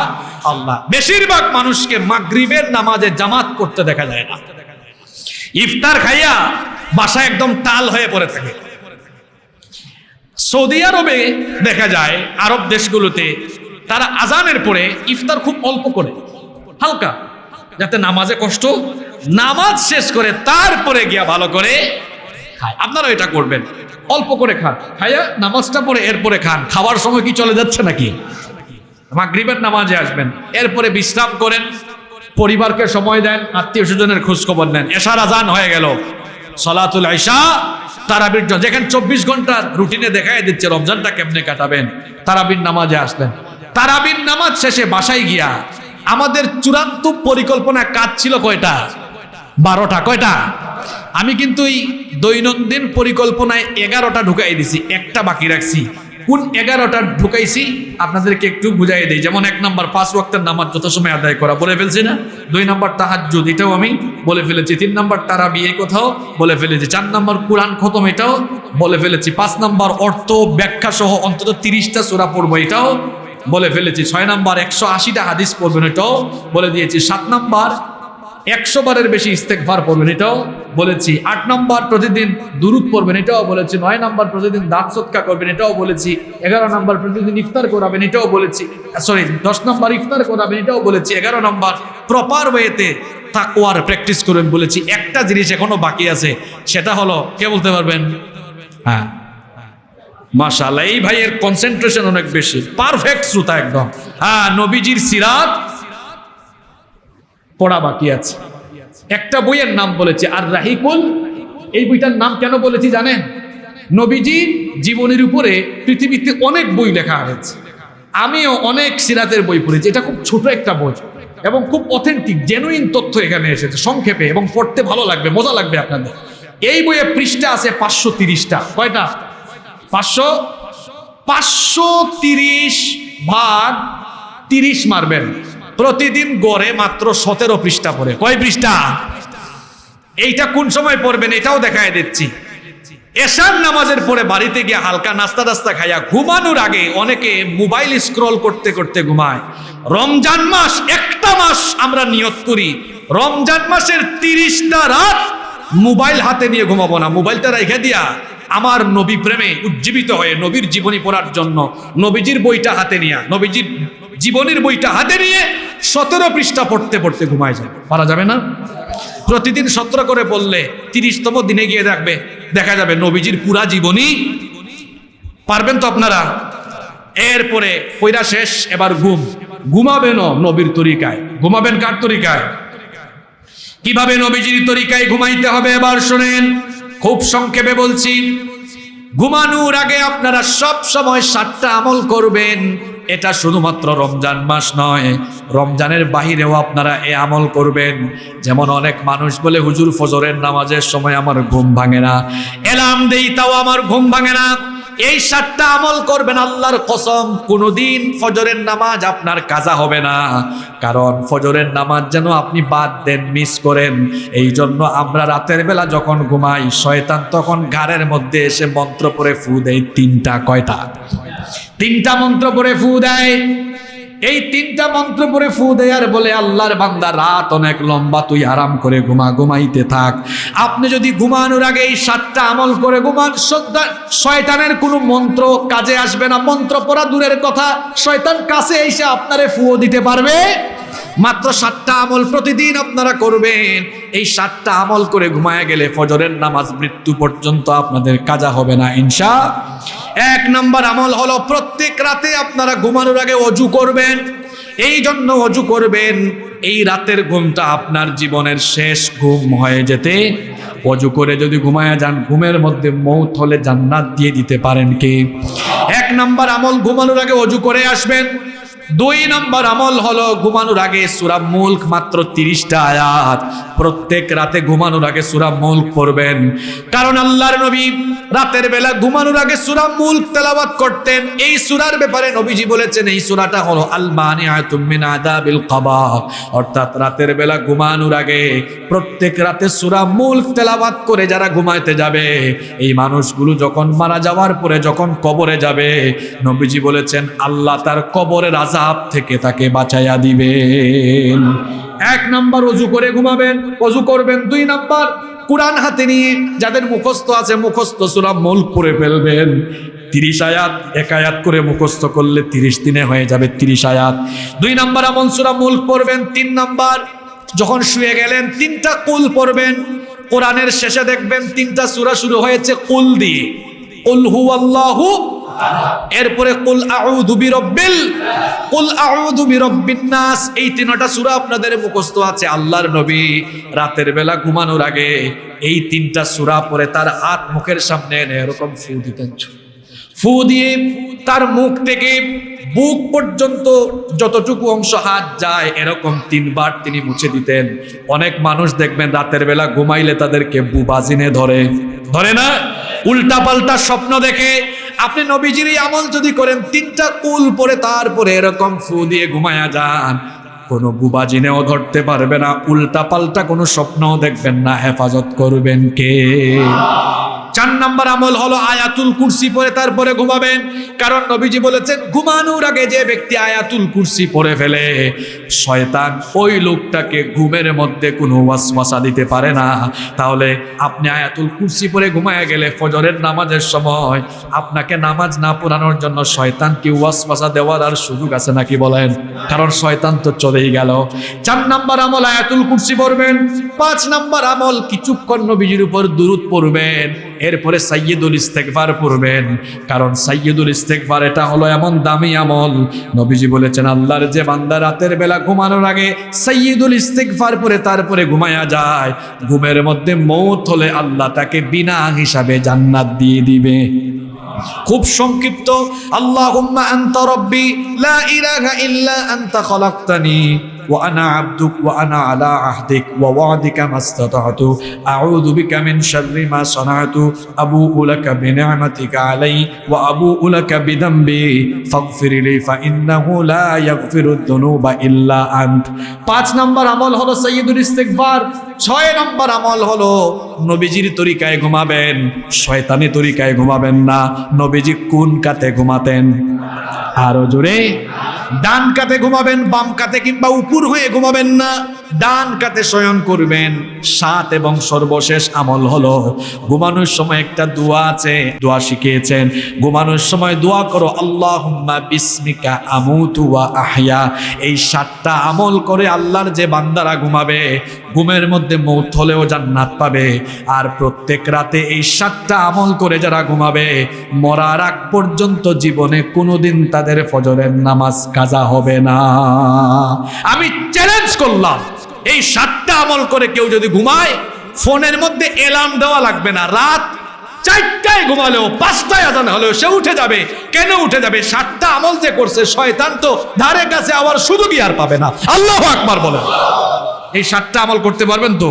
আল্লাহ বেশিরভাগ মানুষকে মাগরিবের নামাজে জামাত করতে দেখা যায় না। ইফতার খাইয়া বাসা একদম তাল হয়ে পড়ে থাকে। সৌদি আরবে দেখা যায়, আরব দেশগুলোতে তারা আজানের পরে ইফতার খুব অল্প করে, হালকা, যাতে নামাজে কষ্ট, নামাজ শেষ করে তারপরে গিয়া ভালো করে খায়। আপনারা এটা করবেন, অল্প করে খান। খাইয়া নামাজটা পরে এরপরে খান। খাওয়ার সময় কি চলে যাচ্ছে নাকি? মাগরিবের নামাজে আসবেন, এরপরে বিশ্রাম করেন। পরিবারকে সময় দেন, আত্মীয় স্বজনের খোঁজ খবর নেন। এশার আজান হয়ে গেল। সলাতুল আইসা তারাবির যেখানে চব্বিশ ঘণ্টার রুটিনে দেখাই দিচ্ছে, রমজানটা কেমনে কাটাবেন? তারাবির নামাজে আসলেন। তারাবির নামাজ শেষে বাসায় গিয়া আমাদের চূড়ান্ত পরিকল্পনা কাজ ছিল কয়টা? বারোটা। কয়টা? আমি কিন্তু এই দৈনন্দিন পরিকল্পনায় এগারোটা ঢুকাই দিছি, একটা বাকি রাখছি। কোন এগারোটা ঢুকাইছি, আপনাদেরকে একটু বুঝাই দিই। যেমন এক নাম্বার, পাঁচ ওয়াক্তের নামাজ যত সময় আদায় করা, বলে ফেলছি না। দুই নাম্বার, তাহাজ্জুদ, এটাও আমি বলে ফেলেছি। তিন নাম্বার তারা বিয়ে কোথাও বলে ফেলেছি। চার নাম্বার, কোরআন খতম, এটাও বলে ফেলেছি। পাঁচ নাম্বার, অর্থ ব্যাখ্যা সহ অন্তত তিরিশটা সোরা পড়ব, এটাও বলে ফেলেছি। ছয় নাম্বার, একশো আশিটা হাদিস পড়বেন, এটাও বলে দিয়েছি। সাত নাম্বার একশো বারের বেশি ইস্তেকভার পড়বেন, এটাও বলেছি। আট নম্বর প্রতিদিন দুরুদ পড়বেন, এটাও বলেছি। নয় নম্বর প্রতিদিন দাঁত সৎকা করবেন, এটাও বলেছি। এগারো নম্বর প্রতিদিন ইফতার করাবেন, এটাও বলেছি। সরি দশ নম্বর ইফতার করাবেন, এটাও বলেছি। এগারো নম্বর প্রপার ওয়েতে তাকওয়ার প্র্যাকটিস করবেন বলেছি। একটা জিনিস এখনও বাকি আছে, সেটা হলো, কে বলতে পারবেন? হ্যাঁ। মাশাআল্লাহ, এই ভাইয়ের কনসেন্ট্রেশন অনেক বেশি। পারফেক্ট শ্রোতা একদম। হ্যাঁ নবীজির সিরাত পড়া বাকি আছে। একটা বইয়ের নাম বলেছে, আর রাহিকুল। এই বইটার নাম কেন বলেছি জানেন? নবীজির জীবনের উপরে পৃথিবীতে অনেক বই লেখা হয়েছে। আমিও অনেক সিরাতের বই পড়েছি। এটা খুব ছোট একটা বই এবং খুব অথেন্টিক জেনুইন তথ্য এখানে এসেছে, সংক্ষেপে এবং পড়তে ভালো লাগবে, মজা লাগবে আপনাদের। এই বইয়ে পৃষ্ঠা আছে পাঁচশো তিরিশটা। কয়টা? পাঁচশো? পাঁচশো তিরিশ ভাগ তিরিশ মারবেন। প্রতিদিন গড়ে মাত্র সতেরো পৃষ্ঠা পড়ে। কয় পৃষ্ঠা? এইটা কোন সময় পড়বেন এটাও দেখায় দিচ্ছি। এশার নামাজের পরে বাড়িতে গিয়ে হালকা নাস্তা টাস্তা খাইয়া ঘুমানোর আগে অনেকে মোবাইল স্ক্রল করতে করতে ঘুমায়। রমজান মাস একটা মাস আমরা নিয়ত করি। রমজান মাসের তিরিশটা রাত মোবাইল হাতে নিয়ে ঘুমাবো না। মোবাইলটা রেখে দিয়া আমার নবী প্রেমে উজ্জীবিত হয়ে নবীর জীবনী পড়ার জন্য নবীজির বইটা হাতে নিয়ে, নবীজির জীবনের বইটা হাতে নিয়ে সতেরো পৃষ্ঠা পড়তে পড়তে ঘুমায় যায় পারা যাবে না? প্রতিদিন সতেরো করে বললে তিরিশতম দিনে গিয়ে দেখবে, দেখা যাবে নবীজির পুরা জীবনী পারবেন তো আপনারা? এরপরে কইরা শেষ, এবার ঘুম। ঘুমাবেন নবীর তরিকায়। ঘুমাবেন কার তরিকায়? কীভাবে নবীজির তরিকায় ঘুমাইতে হবে এবার শোনেন। খুব সংক্ষেপে বলছি ঘুমানোর আগে আপনারা সব সময় সাতটা আমল করবেন। এটা শুধুমাত্র রমজান মাস নয়, রমজানের বাহিরেও আপনারা এ আমল করবেন। যেমন অনেক মানুষ বলে, হুজুর ফজরের নামাজের সময় আমার ঘুম ভাঙে না। এলাম দেই, তাও আমার ঘুম ভাঙে না। এই সাতটা আমল করবেন আল্লাহর কসম, কোনদিন ফজরের নামাজ আপনার কাজা হবে না। কারণ ফজরের নামাজ যেন আপনি বাদ দেন, মিস করেন। এই জন্য আমরা রাতের বেলা যখন ঘুমাই, শয়তান তখন ঘাড়ের মধ্যে এসে মন্ত্র পরে ফু দেয় তিনটা, কয়টা? তিনটা মন্ত্র পরে ফু দেয়। এই তিনটা মন্ত্র পরে ফু দেয়ার বলে, আল্লাহর বান্দা, রাত অনেক লম্বা, তুই আরাম করে ঘুমা, ঘুমাইতে থাক। আপনি যদি ঘুমানোর আগে এই সাতটা আমল করে ঘুমান শয়তানের কোনো মন্ত্র কাজে আসবে না। মন্ত্র পড়া দূরের কথা, শয়তান কাছে এসে আপনারে ফুও দিতে পারবে। মাত্র সাতটা আমল প্রতিদিন আপনারা করবেন। এই সাতটা আমল করে ঘুমায় গেলে ফজরের নামাজ মৃত্যু পর্যন্ত আপনাদের কাজা হবে না, ইনশা। এক নম্বর আমল হলো প্রত্যেক রাতে আপনারা ঘুমানোর আগে অজু করবেন। এই জন্য অজু করবেন। এই রাতের ঘুমটা আপনার জীবনের শেষ ঘুম হয়ে যেতে। অজু করে যদি ঘুমায় যান, ঘুমের মধ্যে মৌত হলে জান্নাত দিয়ে দিতে পারেন কি? এক নম্বর আমল ঘুমানোর আগে অজু করে আসবেন। দুই নম্বর আমল হলো ঘুমানোর আগে সুরা মুল্ক মাত্র তিরিশটা আয়াত। প্রত্যেক রাতে ঘুমানোর আগে সুরা মুল্ক পড়বেন। কারণ আল্লাহর নবী রাতের বেলা ঘুমানোর আগে সুরা মুল্ক তেলাওয়াত করতেন। এই সুরার ব্যাপারে নবীজি বলেছেন, এই সুরাটা হলো আল মানিআতুম মিন আদাবিল কবা। অর্থাৎ রাতের বেলা ঘুমানোর আগে প্রত্যেক রাতে সুরা মুল্ক তেলাওয়াত করে যারা ঘুমাইতে যাবে, এই মানুষগুলো যখন মারা যাওয়ার পরে যখন কবরে যাবে, নবীজি বলেছেন, আল্লাহ তার কবরের আজাব থেকে তাকে বাঁচাইয়া দিবেন। এক নাম্বার অজু করে ঘুমাবেন, অজু করবেন। দুই নাম্বার, কোরআন হাতে নিয়ে যাদের মুখস্থ আছে, মুখস্থ সুরা মুল্ক পড়ে ফেলবেন। তিরিশ আয়াত, এক আয়াত করে মুখস্থ করলে তিরিশ দিনে হয়ে যাবে তিরিশ আয়াত। দুই নাম্বার আমল সুরা মুল্ক পড়বেন। তিন নাম্বার, যখন শুয়ে গেলেন, তিনটা কুল পড়বেন। কোরআনের শেষে দেখবেন তিনটা সূরা শুরু হয়েছে কুল দিয়ে। কুল হু আল্লাহু এরপরে কুল আউযু বিরাব্বিল, কুল আউযু বিরাব্বিন নাস। এই তিনটা সূরা আপনাদের মুখস্থ আছে, আল্লাহর নবী রাতের বেলা ঘুমানোর আগে এই তিনটা সূরা পড়ে তার হাত মুখের সামনে এনে এরকম ফু দিতেন। ফু দিয়ে তার মুখ থেকে বুক পর্যন্ত যতটুকু অংশ হাত যায়, এরকম তিনবার তিনি মুছে দিতেন। অনেক মানুষ দেখবেন রাতের বেলা ঘুমাইলে তাদেরকে বুবাজিনে ধরে। ধরে না? উল্টা পাল্টা স্বপ্ন দেখে আপনি নবীজির আমল যদি করেন, তিনটা কুল পরে তারপরে এরকম ফু দিয়ে ঘুমায়া যান। কোনো বুবাজিনেও ধরতে পারবে না উল্টা পাল্টা কোনো স্বপ্নও দেখবেন না, হেফাজত করবেন কে? চার নাম্বার আমল হলো আয়াতুল কুরসি পরে তারপরে ঘুমাবেন। কারণ নবীজি বলেছেন, ঘুমানোর আগে যে ব্যক্তি আয়াতুল কুরসি পরে ফেলে, শয়তান ওই লোকটাকে ঘুমের মধ্যে কোনো ওয়াসওয়াসা দিতে পারে না। তাহলে আপনি আয়াতুল কুরসি পরে ঘুমায় গেলে ফজরের নামাজের সময় আপনাকে নামাজ না পড়ানোর জন্য শয়তান কি ওয়াসওয়াসা দেওয়ার আর সুযোগ আছে নাকি বলেন? কারণ শয়তান তো চলেই গেল। চার নাম্বার আমল আয়াতুল কুরসি পড়বেন। পাঁচ নাম্বার আমল কিছুক্ষণ নবীজির উপর দুরুদ পড়বেন। এরপরে সাইয়দুল ইস্তেকবার পড়বেন। কারণ সাইয়দুল ইস্তেকবার এটা হলো এমন দামি আমল। নবীজি বলেছেন, আল্লাহর যে বান্দা রাতের বেলা ঘুমানোর আগে সাইয়দুল ইস্তেকবার পরে তারপরে ঘুমায়া যায়। ঘুমের মধ্যে মৌত হলে আল্লাহ তাকে বিনা হিসাবে জান্নাত দিয়ে দিবে। খুব সংক্ষিপ্ত, আল্লাহুম্মা আনতা রব্বি, লা ইলাহা ইল্লা আনতা খলাকতানি। وأنا عبدك وأنا على عهدك ووعدك ما استطعت أعوذ بك من شر ما صنعت أبوء لك بنعمتك علي وأبوء لك بذنبي فاغفر لي فإنه لا يغفر الذنوب إلا أنت পাঁচ নম্বর আমল হলো সৈয়দুল ইস্তেগফার ছয় নম্বর আমল হলো নবীজির তরিকায় ঘুমাবেন শয়তানি তরিকায় ঘুমাবেন না নবীজি কোন কাতে ঘুমাতেন আরও জোরে। ডান কাতে ঘুমাবেন, বাম কাতে কিংবা উপর হয়ে ঘুমাবেন না। ডান কাতে শয়ন করবেন। সাত এবং সর্বশেষ আমল হলো, ঘুমানোর সময় একটা দোয়া আছে, দোয়া শিখিয়েছেন। ঘুমানোর সময় দোয়া করো, আল্লাহুম্মা বিসমিকা আমুতু ওয়া আহয়া। এই সাতটা আমল করে আল্লাহর যে বান্দারা ঘুমাবে ঘুমের মধ্যে মৌত হলেও জান্নাত পাবে। আর প্রত্যেক রাতে এই সাতটা আমল করে যারা ঘুমাবে, মরার আগ পর্যন্ত জীবনে কোনোদিন তাদের ফজরের নামাজ কাজা হবে না। আমি চ্যালেঞ্জ করলাম, এই সাতটা আমল করে কেউ যদি ঘুমায়, ফোনের মধ্যে এলার্ম দেওয়া লাগবে না। রাত চারটায় ঘুমালেও পাঁচটায় আজান হলেও সে উঠে যাবে। কেন উঠে যাবে? সাতটা আমল যে করছে, শয়তান তো ধারে কাছে আবার শুধু কি আর পাবে না? আল্লাহ আকবার বলে এই সাতটা আমল করতে পারবেন তো?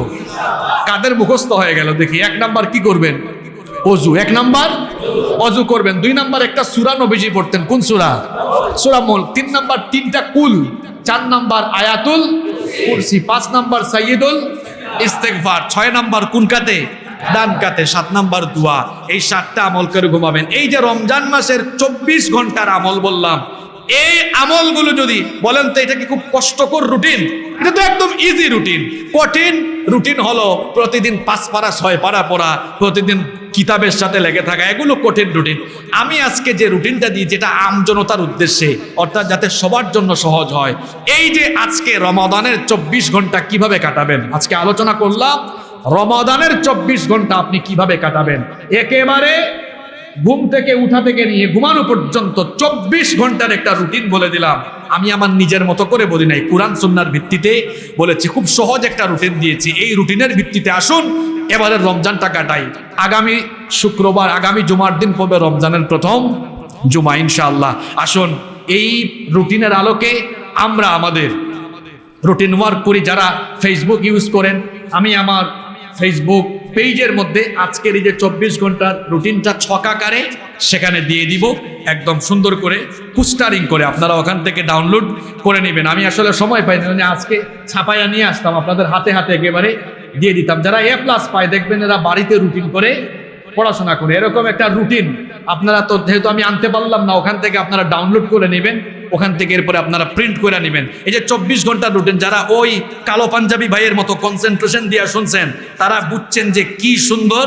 কাদের মুখস্থ হয়ে গেল? দেখি, এক নাম্বার কি করবেন? অজু। এক নাম্বার, অজু করবেন। দুই নাম্বার, একটা সুরা নবীজি পড়তেন। কোন সুরা? সুরা মোল। তিন নাম্বার, তিনটা কুল। চার নাম্বার, আয়াতুল কুরসি। পাঁচ নাম্বার সাইয়দুল ইস্তেগফার। ছয় নাম্বার কোন কাতে ডান কাতে সাত নাম্বার দোয়া। এই সাতটা আমল করে ঘুমাবেন। এই যে রমজান মাসের চব্বিশ ঘণ্টার আমল বললাম, এই আমলগুলো যদি বলেন তো এটা কি খুব কষ্টকর রুটিন? এটা তো একদম ইজি রুটিন। কঠিন রুটিন হলো প্রতিদিন পাঁচ পারা, ছয় পারা পড়া, প্রতিদিন কিতাবের সাথে লেগে থাকা, এগুলো কঠিন রুটিন। আমি আজকে যে রুটিনটা দিই, যেটা আমজনতার উদ্দেশ্যে, অর্থাৎ যাতে সবার জন্য সহজ হয়, এই যে আজকে রমাদানের চব্বিশ ঘণ্টা কীভাবে কাটাবেন? আজকে আলোচনা করলাম রমাদানের চব্বিশ ঘণ্টা আপনি কীভাবে কাটাবেন? একেবারে ঘুম থেকে উঠা থেকে নিয়ে ঘুমানো পর্যন্ত চব্বিশ ঘণ্টার একটা রুটিন বলে দিলাম। আমি আমার নিজের মতো করে বলি নাই, কোরআন সুন্নার ভিত্তিতে বলেছি, খুব সহজ একটা রুটিন দিয়েছি। এই রুটিনের ভিত্তিতে আসুন, এবারে রমজানটা কাটাই। আগামী শুক্রবার, আগামী জুমার দিন পড়বে রমজানের প্রথম জুমা, ইনশাআল্লাহ। আসুন, এই রুটিনের আলোকে আমরা আমাদের রুটিন ওয়ার্ক করি। যারা ফেসবুক ইউজ করেন, আমি আমার ফেসবুক পেজের মধ্যে আজকের এই যে চব্বিশ ঘণ্টার রুটিনটা ছকাকারে সেখানে দিয়ে দিব। একদম সুন্দর করে পুস্টারিং করে আপনারা ওখান থেকে ডাউনলোড করে নেবেন। আমি আসলে সময় পাই না আজকে ছাপাইয়া নিয়ে আসতাম, আপনাদের হাতে হাতে একেবারে দিয়ে দিতাম। যারা এ প্লাস পায়, দেখবেন এরা বাড়িতে রুটিন করে পড়াশোনা করে। এরকম একটা রুটিন আপনারা তো যেহেতু আমি আনতে পারলাম না, ওখান থেকে আপনারা ডাউনলোড করে নেবেন। ওখান থেকে এরপরে আপনারা প্রিন্ট করে নেবেন। এই যে চব্বিশ ঘণ্টার রুটিন যারা ওই কালো পাঞ্জাবি ভাইয়ের মতো কনসেন্ট্রেশন দিয়ে শুনছেন, তারা বুঝছেন যে কি সুন্দর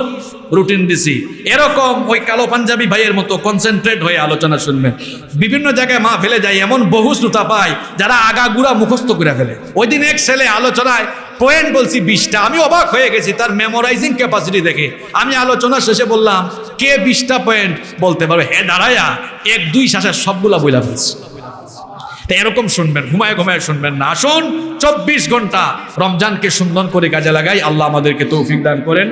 রুটিন দিছি। এরকম ওই কালো পাঞ্জাবি ভাইয়ের মতো কনসেন্ট্রেট হয়ে আলোচনা শুনবেন। বিভিন্ন জায়গায় মা ফেলে যায় এমন বহু শ্রোতা পায় যারা আগাগুড়া মুখস্থ করে ফেলে। ওই দিন এক ছেলে আলোচনায় পয়েন্ট বলছি বিশটা, আমি অবাক হয়ে গেছি, তার মেমোরাইজিং ক্যাপাসিটি দেখে। আমি আলোচনা শেষে বললাম, কে বিশটা পয়েন্ট বলতে পারবে, হে দাঁড়ায়া, এক দুই শ্বাসের সবগুলা বইলা ফেলছে। তা এরকম শুনবেন, ঘুমায় ঘুমায় শুনবেন না। আসুন, চব্বিশ ঘণ্টা রমজানকে সুন্দর করে কাজে লাগাই। আল্লাহ আমাদেরকে তৌফিক দান করেন।